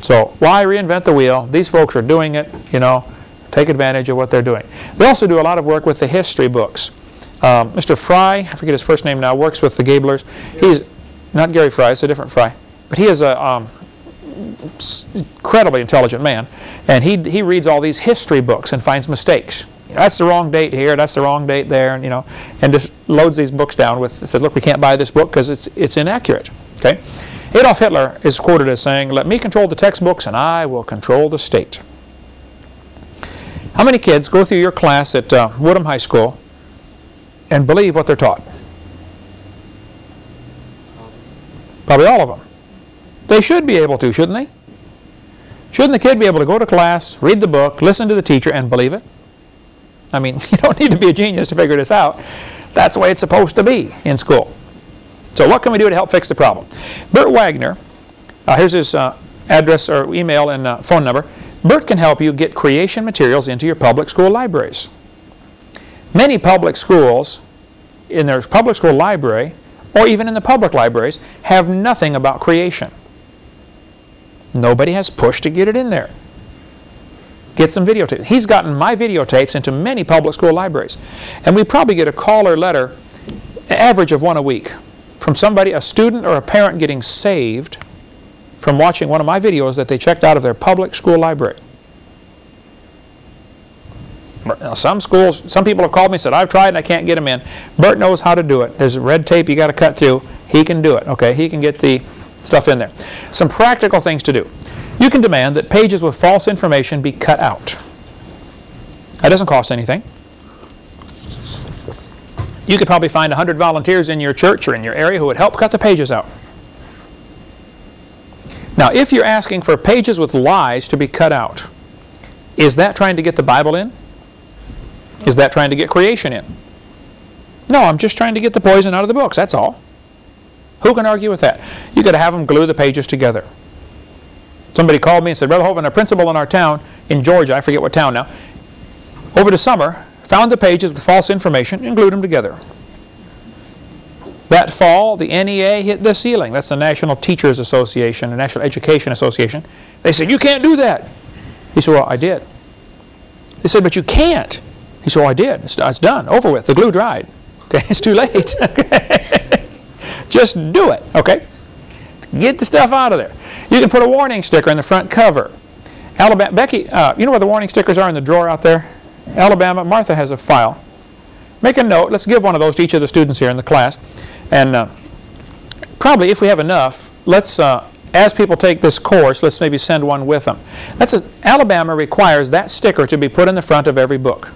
So why reinvent the wheel? These folks are doing it, you know, take advantage of what they're doing. They also do a lot of work with the history books. Um, Mr. Fry, I forget his first name now, works with the Gablers. He's not Gary Fry, it's a different Fry. But he is a um, incredibly intelligent man. And he, he reads all these history books and finds mistakes. That's the wrong date here, that's the wrong date there, and, you know, and just loads these books down with, says, look, we can't buy this book because it's, it's inaccurate. Okay? Adolf Hitler is quoted as saying, let me control the textbooks and I will control the state. How many kids go through your class at uh, Woodham High School and believe what they're taught? Probably all of them. They should be able to, shouldn't they? Shouldn't the kid be able to go to class, read the book, listen to the teacher, and believe it? I mean, you don't need to be a genius to figure this out. That's the way it's supposed to be in school. So what can we do to help fix the problem? Bert Wagner, uh, here's his uh, address or email and uh, phone number. Bert can help you get creation materials into your public school libraries. Many public schools, in their public school library, or even in the public libraries, have nothing about creation. Nobody has pushed to get it in there. Get some videotapes. He's gotten my videotapes into many public school libraries. And we probably get a call or letter, average of one a week, from somebody, a student or a parent getting saved from watching one of my videos that they checked out of their public school library. Now, some schools, some people have called me and said, I've tried and I can't get them in. Bert knows how to do it. There's red tape you got to cut through. He can do it, okay? He can get the stuff in there. Some practical things to do. You can demand that pages with false information be cut out. That doesn't cost anything. You could probably find 100 volunteers in your church or in your area who would help cut the pages out. Now, if you're asking for pages with lies to be cut out, is that trying to get the Bible in? Is that trying to get creation in? No, I'm just trying to get the poison out of the books, that's all. Who can argue with that? you got to have them glue the pages together. Somebody called me and said, Brother Hovind, a principal in our town, in Georgia, I forget what town now, over the summer, found the pages with false information and glued them together. That fall, the NEA hit the ceiling. That's the National Teachers Association, the National Education Association. They said, you can't do that. He said, well, I did. They said, but you can't. He said, well, I did. It's, it's done. Over with. The glue dried. Okay, it's too late. Just do it. Okay? Get the stuff out of there. You can put a warning sticker in the front cover. Alabama, Becky, uh, you know where the warning stickers are in the drawer out there? Alabama, Martha has a file. Make a note. Let's give one of those to each of the students here in the class. And uh, probably, if we have enough, let's, uh, as people take this course, let's maybe send one with them. That's a, Alabama requires that sticker to be put in the front of every book.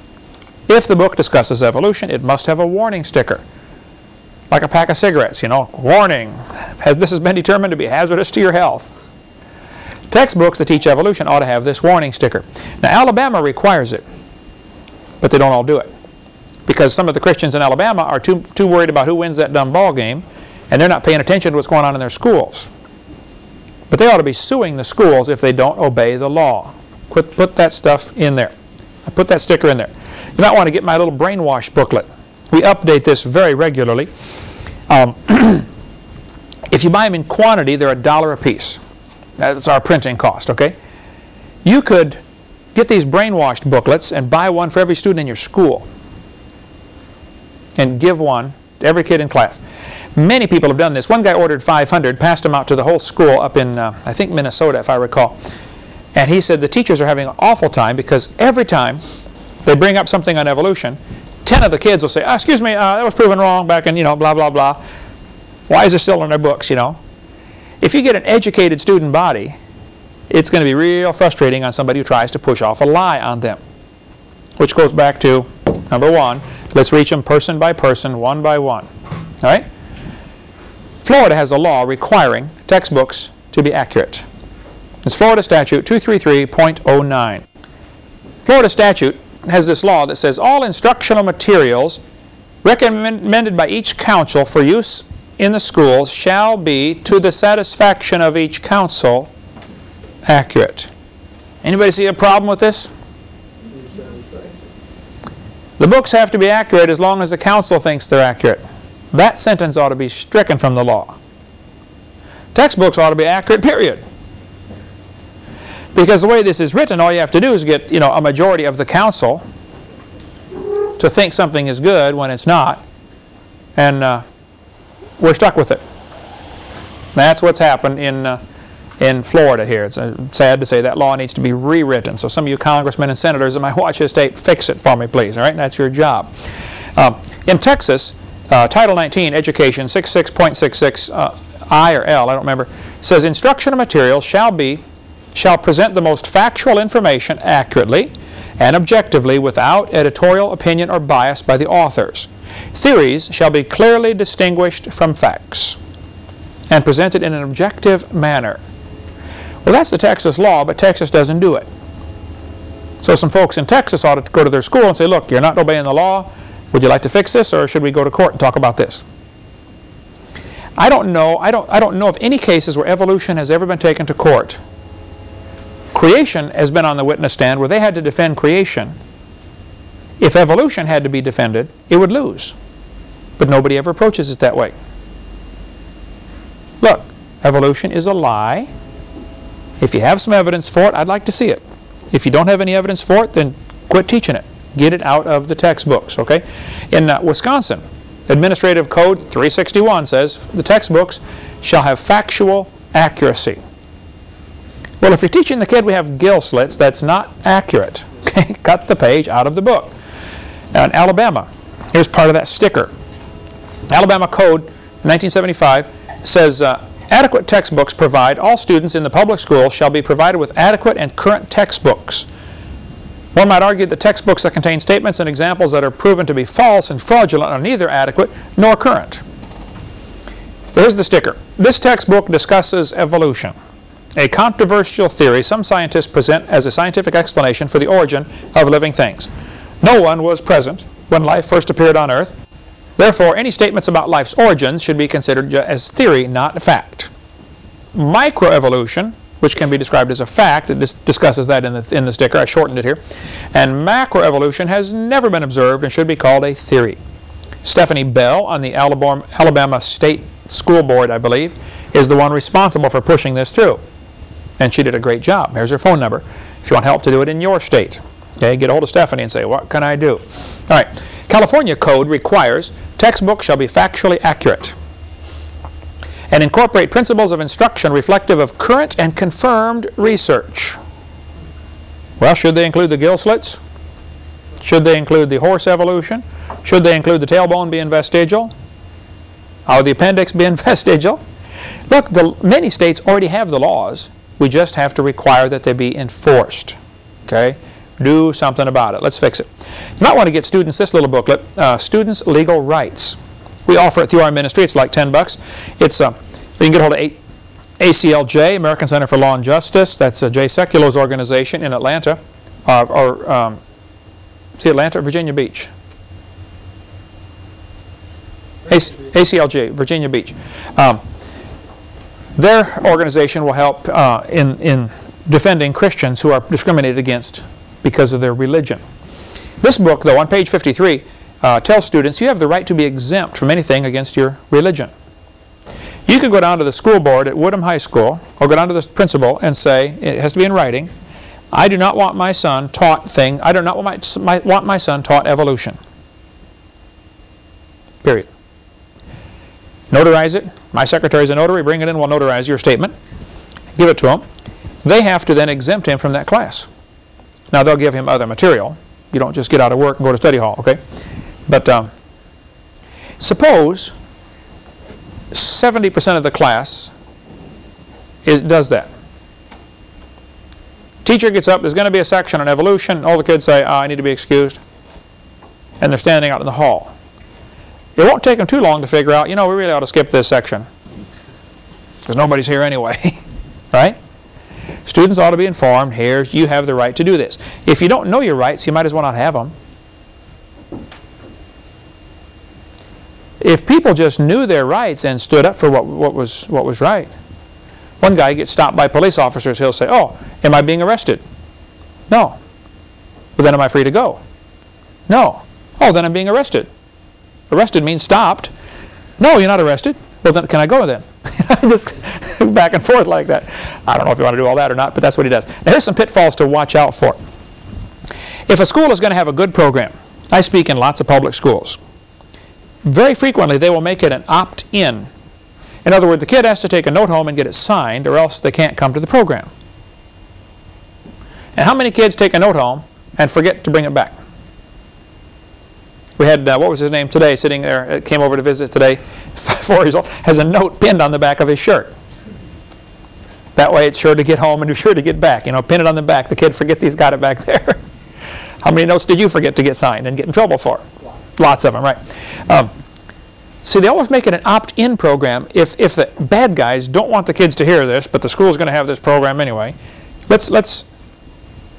If the book discusses evolution, it must have a warning sticker. Like a pack of cigarettes, you know, warning, this has been determined to be hazardous to your health. Textbooks that teach evolution ought to have this warning sticker. Now, Alabama requires it, but they don't all do it. Because some of the Christians in Alabama are too, too worried about who wins that dumb ball game, and they're not paying attention to what's going on in their schools. But they ought to be suing the schools if they don't obey the law. Put, put that stuff in there. Put that sticker in there. You might want to get my little brainwash booklet. We update this very regularly. Um, if you buy them in quantity, they're a dollar a piece. That's our printing cost, okay? You could get these brainwashed booklets and buy one for every student in your school and give one to every kid in class. Many people have done this. One guy ordered 500, passed them out to the whole school up in, uh, I think, Minnesota, if I recall. And he said the teachers are having an awful time because every time they bring up something on evolution, 10 of the kids will say, oh, excuse me, uh, that was proven wrong back in, you know, blah, blah, blah. Why is it still in their books, you know? If you get an educated student body, it's going to be real frustrating on somebody who tries to push off a lie on them. Which goes back to, number one, let's reach them person by person, one by one. All right? Florida has a law requiring textbooks to be accurate. It's Florida Statute 233.09. Florida statute has this law that says all instructional materials recommended by each council for use in the schools shall be, to the satisfaction of each council, accurate. Anybody see a problem with this? The books have to be accurate as long as the council thinks they're accurate. That sentence ought to be stricken from the law. Textbooks ought to be accurate, period. Because the way this is written, all you have to do is get you know, a majority of the council to think something is good when it's not. And uh, we're stuck with it. That's what's happened in, uh, in Florida here. It's uh, sad to say that law needs to be rewritten. So some of you congressmen and senators that might watch this tape, fix it for me, please. All right, that's your job. Um, in Texas, uh, Title 19, Education 66.66 uh, I or L, I don't remember, says instructional materials shall be shall present the most factual information accurately and objectively without editorial opinion or bias by the authors. Theories shall be clearly distinguished from facts and presented in an objective manner. Well, that's the Texas law, but Texas doesn't do it. So some folks in Texas ought to go to their school and say, look, you're not obeying the law. Would you like to fix this, or should we go to court and talk about this? I don't know. I don't, I don't know of any cases where evolution has ever been taken to court. Creation has been on the witness stand where they had to defend creation if evolution had to be defended, it would lose. But nobody ever approaches it that way. Look, evolution is a lie. If you have some evidence for it, I'd like to see it. If you don't have any evidence for it, then quit teaching it. Get it out of the textbooks, okay? In uh, Wisconsin, Administrative Code 361 says the textbooks shall have factual accuracy. Well, if you're teaching the kid we have gill slits, that's not accurate. Okay, cut the page out of the book. Now in Alabama, here's part of that sticker. Alabama Code 1975 says uh, adequate textbooks provide all students in the public school shall be provided with adequate and current textbooks. One might argue that textbooks that contain statements and examples that are proven to be false and fraudulent are neither adequate nor current. Here's the sticker. This textbook discusses evolution, a controversial theory some scientists present as a scientific explanation for the origin of living things. No one was present when life first appeared on Earth. Therefore, any statements about life's origins should be considered as theory, not fact. Microevolution, which can be described as a fact, it dis discusses that in the, in the sticker, I shortened it here, and macroevolution has never been observed and should be called a theory. Stephanie Bell on the Alabama State School Board, I believe, is the one responsible for pushing this through. And she did a great job. Here's her phone number if you want help to do it in your state. Okay, get a hold of Stephanie and say, what can I do? All right, California code requires textbooks shall be factually accurate and incorporate principles of instruction reflective of current and confirmed research. Well, should they include the gill slits? Should they include the horse evolution? Should they include the tailbone being vestigial? Or the appendix being vestigial? Look, the, many states already have the laws. We just have to require that they be enforced. Okay? Do something about it. Let's fix it. You might want to get students this little booklet, uh, Students' Legal Rights. We offer it through our ministry. It's like 10 bucks. It's uh, you can get hold of eight, ACLJ, American Center for Law and Justice. That's uh, Jay Sekulow's organization in Atlanta, uh, or um, see Atlanta, Virginia Beach. AC ACLJ, Virginia Beach. Um, their organization will help uh, in, in defending Christians who are discriminated against because of their religion. This book, though, on page 53, uh, tells students you have the right to be exempt from anything against your religion. You could go down to the school board at Woodham High School or go down to the principal and say, it has to be in writing, I do not want my son taught thing, I do not want my, my, want my son taught evolution. Period. Notarize it. My secretary is a notary. Bring it in. We'll notarize your statement. Give it to them. They have to then exempt him from that class. Now, they'll give him other material. You don't just get out of work and go to study hall, okay? But um, suppose 70% of the class is, does that. Teacher gets up, there's going to be a section on evolution. All the kids say, oh, I need to be excused. And they're standing out in the hall. It won't take them too long to figure out, you know, we really ought to skip this section. Because nobody's here anyway, right? Students ought to be informed, here, you have the right to do this. If you don't know your rights, you might as well not have them. If people just knew their rights and stood up for what, what, was, what was right. One guy gets stopped by police officers, he'll say, oh, am I being arrested? No. Well, then am I free to go? No. Oh, then I'm being arrested. Arrested means stopped. No, you're not arrested. Well, then can I go then? Just back and forth like that. I don't know if you want to do all that or not, but that's what he does. Now, here's some pitfalls to watch out for. If a school is going to have a good program, I speak in lots of public schools. Very frequently, they will make it an opt-in. In other words, the kid has to take a note home and get it signed, or else they can't come to the program. And how many kids take a note home and forget to bring it back? We had, uh, what was his name today, sitting there, uh, came over to visit today, four years old, has a note pinned on the back of his shirt. That way it's sure to get home and sure to get back. You know, pin it on the back. The kid forgets he's got it back there. How many notes did you forget to get signed and get in trouble for? Lots, Lots of them, right. Um, see, they always make it an opt-in program. If, if the bad guys don't want the kids to hear this, but the school's going to have this program anyway, let's, let's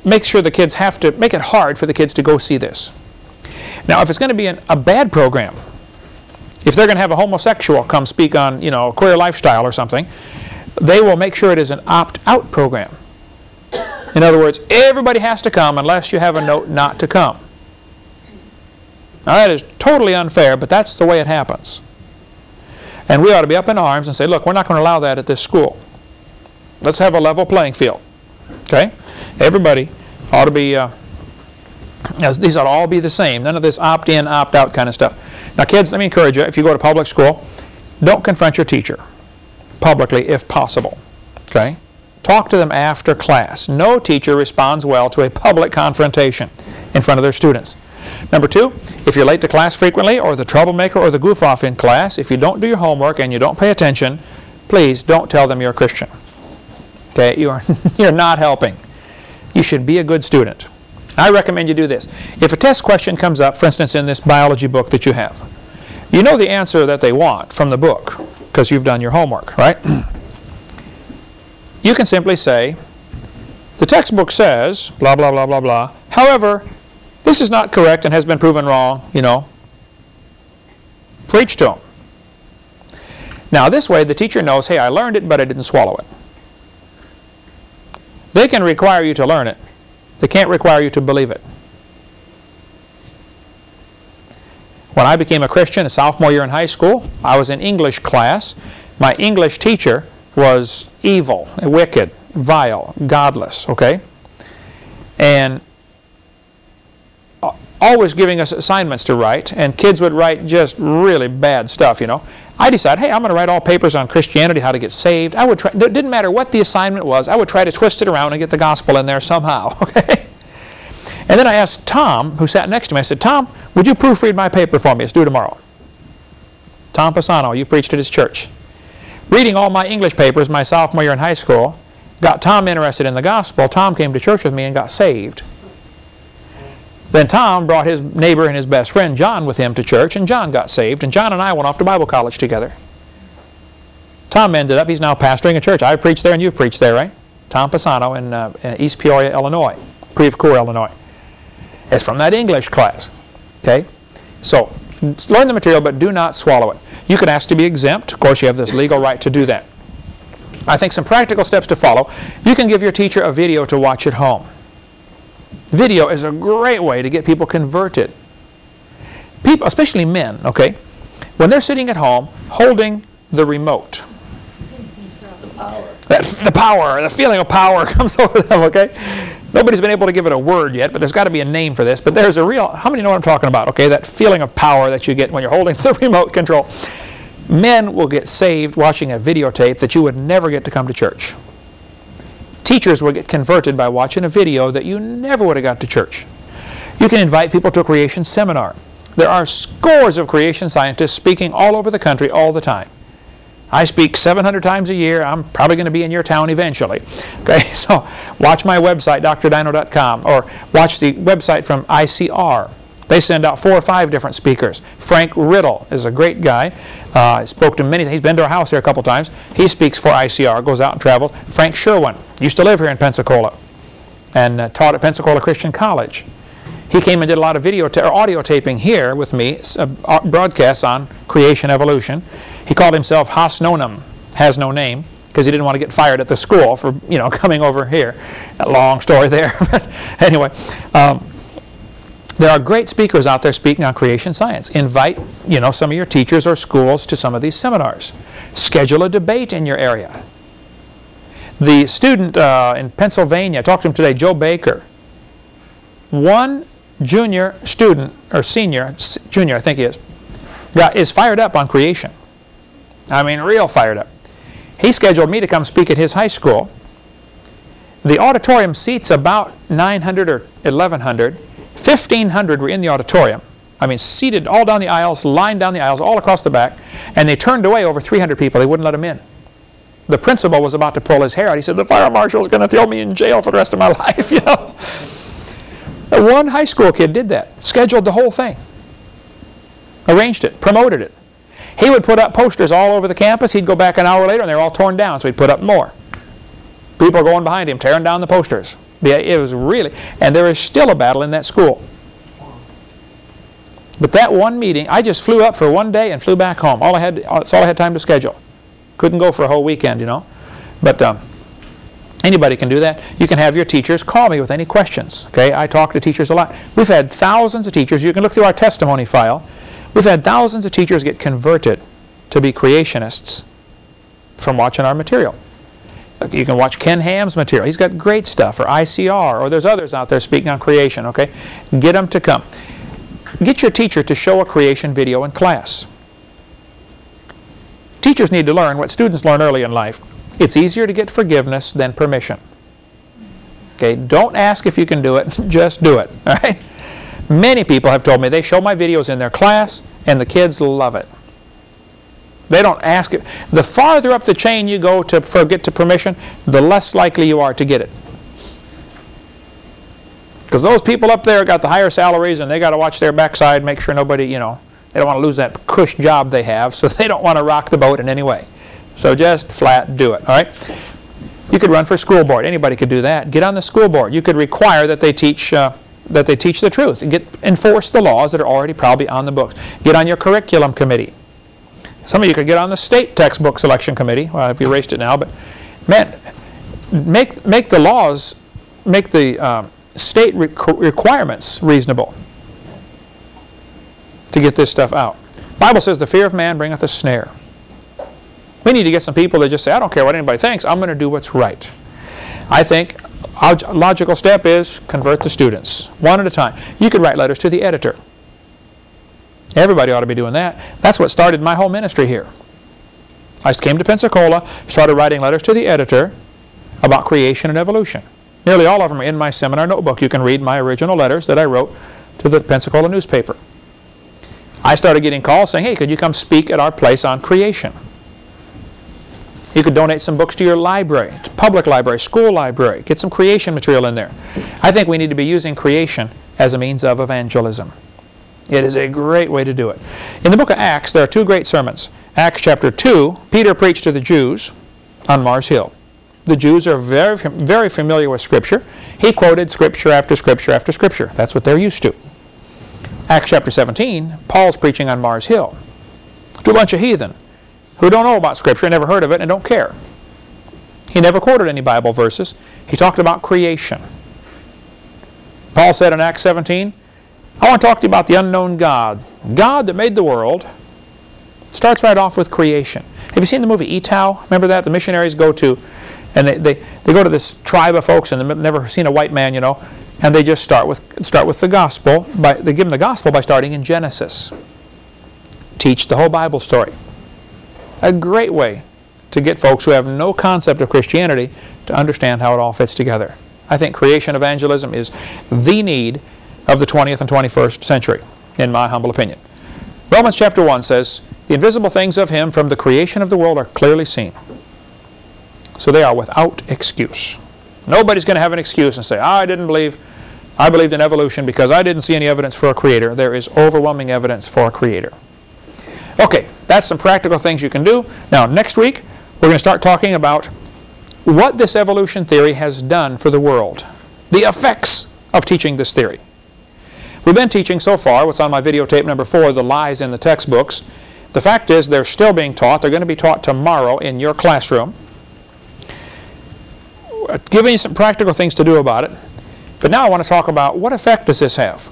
make sure the kids have to, make it hard for the kids to go see this. Now, if it's going to be an, a bad program, if they're going to have a homosexual come speak on, you know, queer lifestyle or something, they will make sure it is an opt-out program. In other words, everybody has to come unless you have a note not to come. Now, that is totally unfair, but that's the way it happens. And we ought to be up in arms and say, look, we're not going to allow that at this school. Let's have a level playing field. Okay? Everybody ought to be uh, these ought to all be the same. None of this opt-in, opt-out kind of stuff. Now, kids, let me encourage you, if you go to public school, don't confront your teacher publicly if possible. Okay? Talk to them after class. No teacher responds well to a public confrontation in front of their students. Number two, if you're late to class frequently or the troublemaker or the goof-off in class, if you don't do your homework and you don't pay attention, please don't tell them you're a Christian. Okay? You are, you're not helping. You should be a good student. I recommend you do this. If a test question comes up, for instance, in this biology book that you have, you know the answer that they want from the book because you've done your homework, right? you can simply say, the textbook says, blah, blah, blah, blah, blah. However, this is not correct and has been proven wrong, you know. Preach to them. Now, this way, the teacher knows, hey, I learned it, but I didn't swallow it. They can require you to learn it, they can't require you to believe it. When I became a Christian, a sophomore year in high school, I was in English class. My English teacher was evil, wicked, vile, godless, okay? And always giving us assignments to write, and kids would write just really bad stuff, you know. I decided, hey, I'm going to write all papers on Christianity, how to get saved. I would try, it didn't matter what the assignment was, I would try to twist it around and get the gospel in there somehow, okay? And then I asked Tom, who sat next to me, I said, Tom, would you proofread my paper for me? It's due tomorrow. Tom Pisano, you preached at his church. Reading all my English papers my sophomore year in high school got Tom interested in the gospel. Tom came to church with me and got saved. Then Tom brought his neighbor and his best friend John with him to church, and John got saved, and John and I went off to Bible college together. Tom ended up, he's now pastoring a church. I've preached there and you've preached there, right? Tom Pisano in, uh, in East Peoria, Illinois, Creve Illinois. It's from that English class, okay? So, learn the material, but do not swallow it. You can ask to be exempt. Of course, you have this legal right to do that. I think some practical steps to follow. You can give your teacher a video to watch at home. Video is a great way to get people converted. People, especially men, okay? When they're sitting at home holding the remote, that, the power, the feeling of power comes over them, okay? Nobody's been able to give it a word yet, but there's got to be a name for this. But there's a real, how many know what I'm talking about, okay? That feeling of power that you get when you're holding the remote control. Men will get saved watching a videotape that you would never get to come to church. Teachers will get converted by watching a video that you never would have got to church. You can invite people to a creation seminar. There are scores of creation scientists speaking all over the country all the time. I speak 700 times a year. I'm probably going to be in your town eventually. Okay, so watch my website, drdino.com, or watch the website from ICR. They send out four or five different speakers. Frank Riddle is a great guy. Uh, I spoke to many. He's been to our house here a couple times. He speaks for ICR, goes out and travels. Frank Sherwin used to live here in Pensacola and uh, taught at Pensacola Christian College. He came and did a lot of video or audio taping here with me, uh, broadcasts on creation evolution. He called himself Has no name, because he didn't want to get fired at the school for you know coming over here. Long story there. anyway, um, there are great speakers out there speaking on creation science. Invite you know some of your teachers or schools to some of these seminars. Schedule a debate in your area. The student uh, in Pennsylvania, I talked to him today, Joe Baker. One junior student, or senior, junior I think he is, got, is fired up on creation. I mean, real fired up. He scheduled me to come speak at his high school. The auditorium seats about 900 or 1,100. 1,500 were in the auditorium. I mean, seated all down the aisles, lined down the aisles, all across the back. And they turned away over 300 people. They wouldn't let them in. The principal was about to pull his hair out. He said, the fire marshal is going to throw me in jail for the rest of my life, you know. One high school kid did that. Scheduled the whole thing. Arranged it. Promoted it. He would put up posters all over the campus. He'd go back an hour later and they're all torn down, so he'd put up more. People are going behind him, tearing down the posters. It was really, and there is still a battle in that school. But that one meeting, I just flew up for one day and flew back home. All I had, that's all I had time to schedule. Couldn't go for a whole weekend, you know. But um, anybody can do that. You can have your teachers call me with any questions. Okay, I talk to teachers a lot. We've had thousands of teachers. You can look through our testimony file. We've had thousands of teachers get converted to be creationists from watching our material. You can watch Ken Ham's material. He's got great stuff, or ICR, or there's others out there speaking on creation, okay? Get them to come. Get your teacher to show a creation video in class. Teachers need to learn what students learn early in life. It's easier to get forgiveness than permission. Okay, don't ask if you can do it, just do it, all right? Many people have told me they show my videos in their class and the kids love it. They don't ask it. The farther up the chain you go to for get to permission, the less likely you are to get it. Because those people up there got the higher salaries and they got to watch their backside, make sure nobody, you know, they don't want to lose that cush job they have, so they don't want to rock the boat in any way. So just flat do it, all right? You could run for school board. Anybody could do that. Get on the school board. You could require that they teach uh, that they teach the truth and get enforce the laws that are already probably on the books. Get on your curriculum committee. Some of you could get on the state textbook selection committee. Well, I've erased it now, but man, make make the laws, make the um, state re requirements reasonable to get this stuff out. Bible says the fear of man bringeth a snare. We need to get some people that just say, I don't care what anybody thinks, I'm going to do what's right. I think logical step is convert the students, one at a time. You could write letters to the editor. Everybody ought to be doing that. That's what started my whole ministry here. I came to Pensacola, started writing letters to the editor about creation and evolution. Nearly all of them are in my seminar notebook. You can read my original letters that I wrote to the Pensacola newspaper. I started getting calls saying, hey, could you come speak at our place on creation? You could donate some books to your library, to public library, school library. Get some creation material in there. I think we need to be using creation as a means of evangelism. It is a great way to do it. In the book of Acts, there are two great sermons. Acts chapter 2, Peter preached to the Jews on Mars Hill. The Jews are very, very familiar with Scripture. He quoted Scripture after Scripture after Scripture. That's what they're used to. Acts chapter 17, Paul's preaching on Mars Hill to a bunch of heathen who don't know about Scripture, never heard of it, and don't care. He never quoted any Bible verses. He talked about creation. Paul said in Acts 17, I want to talk to you about the unknown God. God that made the world starts right off with creation. Have you seen the movie Ee-Taow? Remember that? The missionaries go to, and they, they, they go to this tribe of folks and they've never seen a white man, you know, and they just start with, start with the gospel. By, they give them the gospel by starting in Genesis. Teach the whole Bible story. A great way to get folks who have no concept of Christianity to understand how it all fits together. I think creation evangelism is the need of the 20th and 21st century, in my humble opinion. Romans chapter 1 says, The invisible things of Him from the creation of the world are clearly seen. So they are without excuse. Nobody's going to have an excuse and say, I didn't believe, I believed in evolution because I didn't see any evidence for a creator. There is overwhelming evidence for a creator. Okay, that's some practical things you can do. Now, next week, we're going to start talking about what this evolution theory has done for the world, the effects of teaching this theory. We've been teaching so far, what's on my videotape number four, the lies in the textbooks. The fact is they're still being taught. They're going to be taught tomorrow in your classroom. Uh, Giving you some practical things to do about it. But now I want to talk about what effect does this have?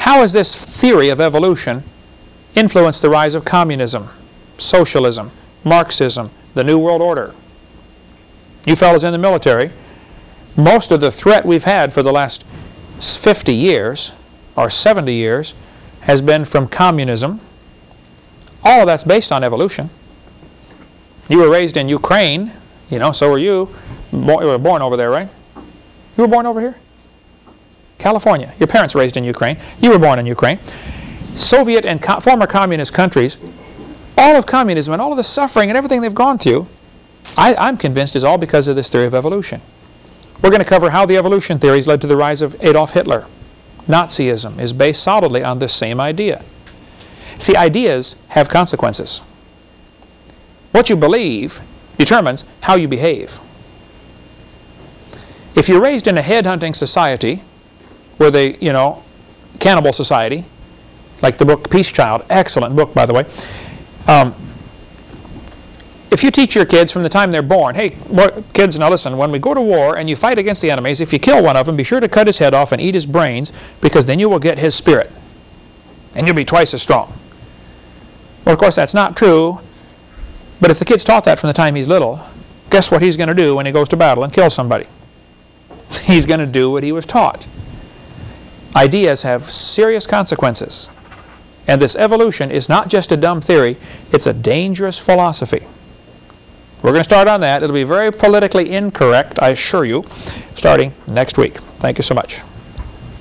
How has this theory of evolution influenced the rise of communism, socialism, Marxism, the New World Order? You fellows in the military, most of the threat we've had for the last 50 years or 70 years has been from communism. All of that's based on evolution. You were raised in Ukraine, you know, so were you. you were born over there, right? You were born over here? California. Your parents raised in Ukraine. You were born in Ukraine. Soviet and co former communist countries, all of communism and all of the suffering and everything they've gone through, I, I'm convinced is all because of this theory of evolution. We're going to cover how the evolution theories led to the rise of Adolf Hitler. Nazism is based solidly on this same idea. See, ideas have consequences. What you believe determines how you behave. If you're raised in a headhunting society, where they, you know, cannibal society, like the book Peace Child, excellent book, by the way, um, if you teach your kids from the time they're born, hey, kids, now listen, when we go to war and you fight against the enemies, if you kill one of them, be sure to cut his head off and eat his brains because then you will get his spirit and you'll be twice as strong. Well, of course, that's not true, but if the kid's taught that from the time he's little, guess what he's going to do when he goes to battle and kills somebody? He's going to do what he was taught. Ideas have serious consequences. And this evolution is not just a dumb theory, it's a dangerous philosophy. We're going to start on that. It'll be very politically incorrect, I assure you, starting next week. Thank you so much.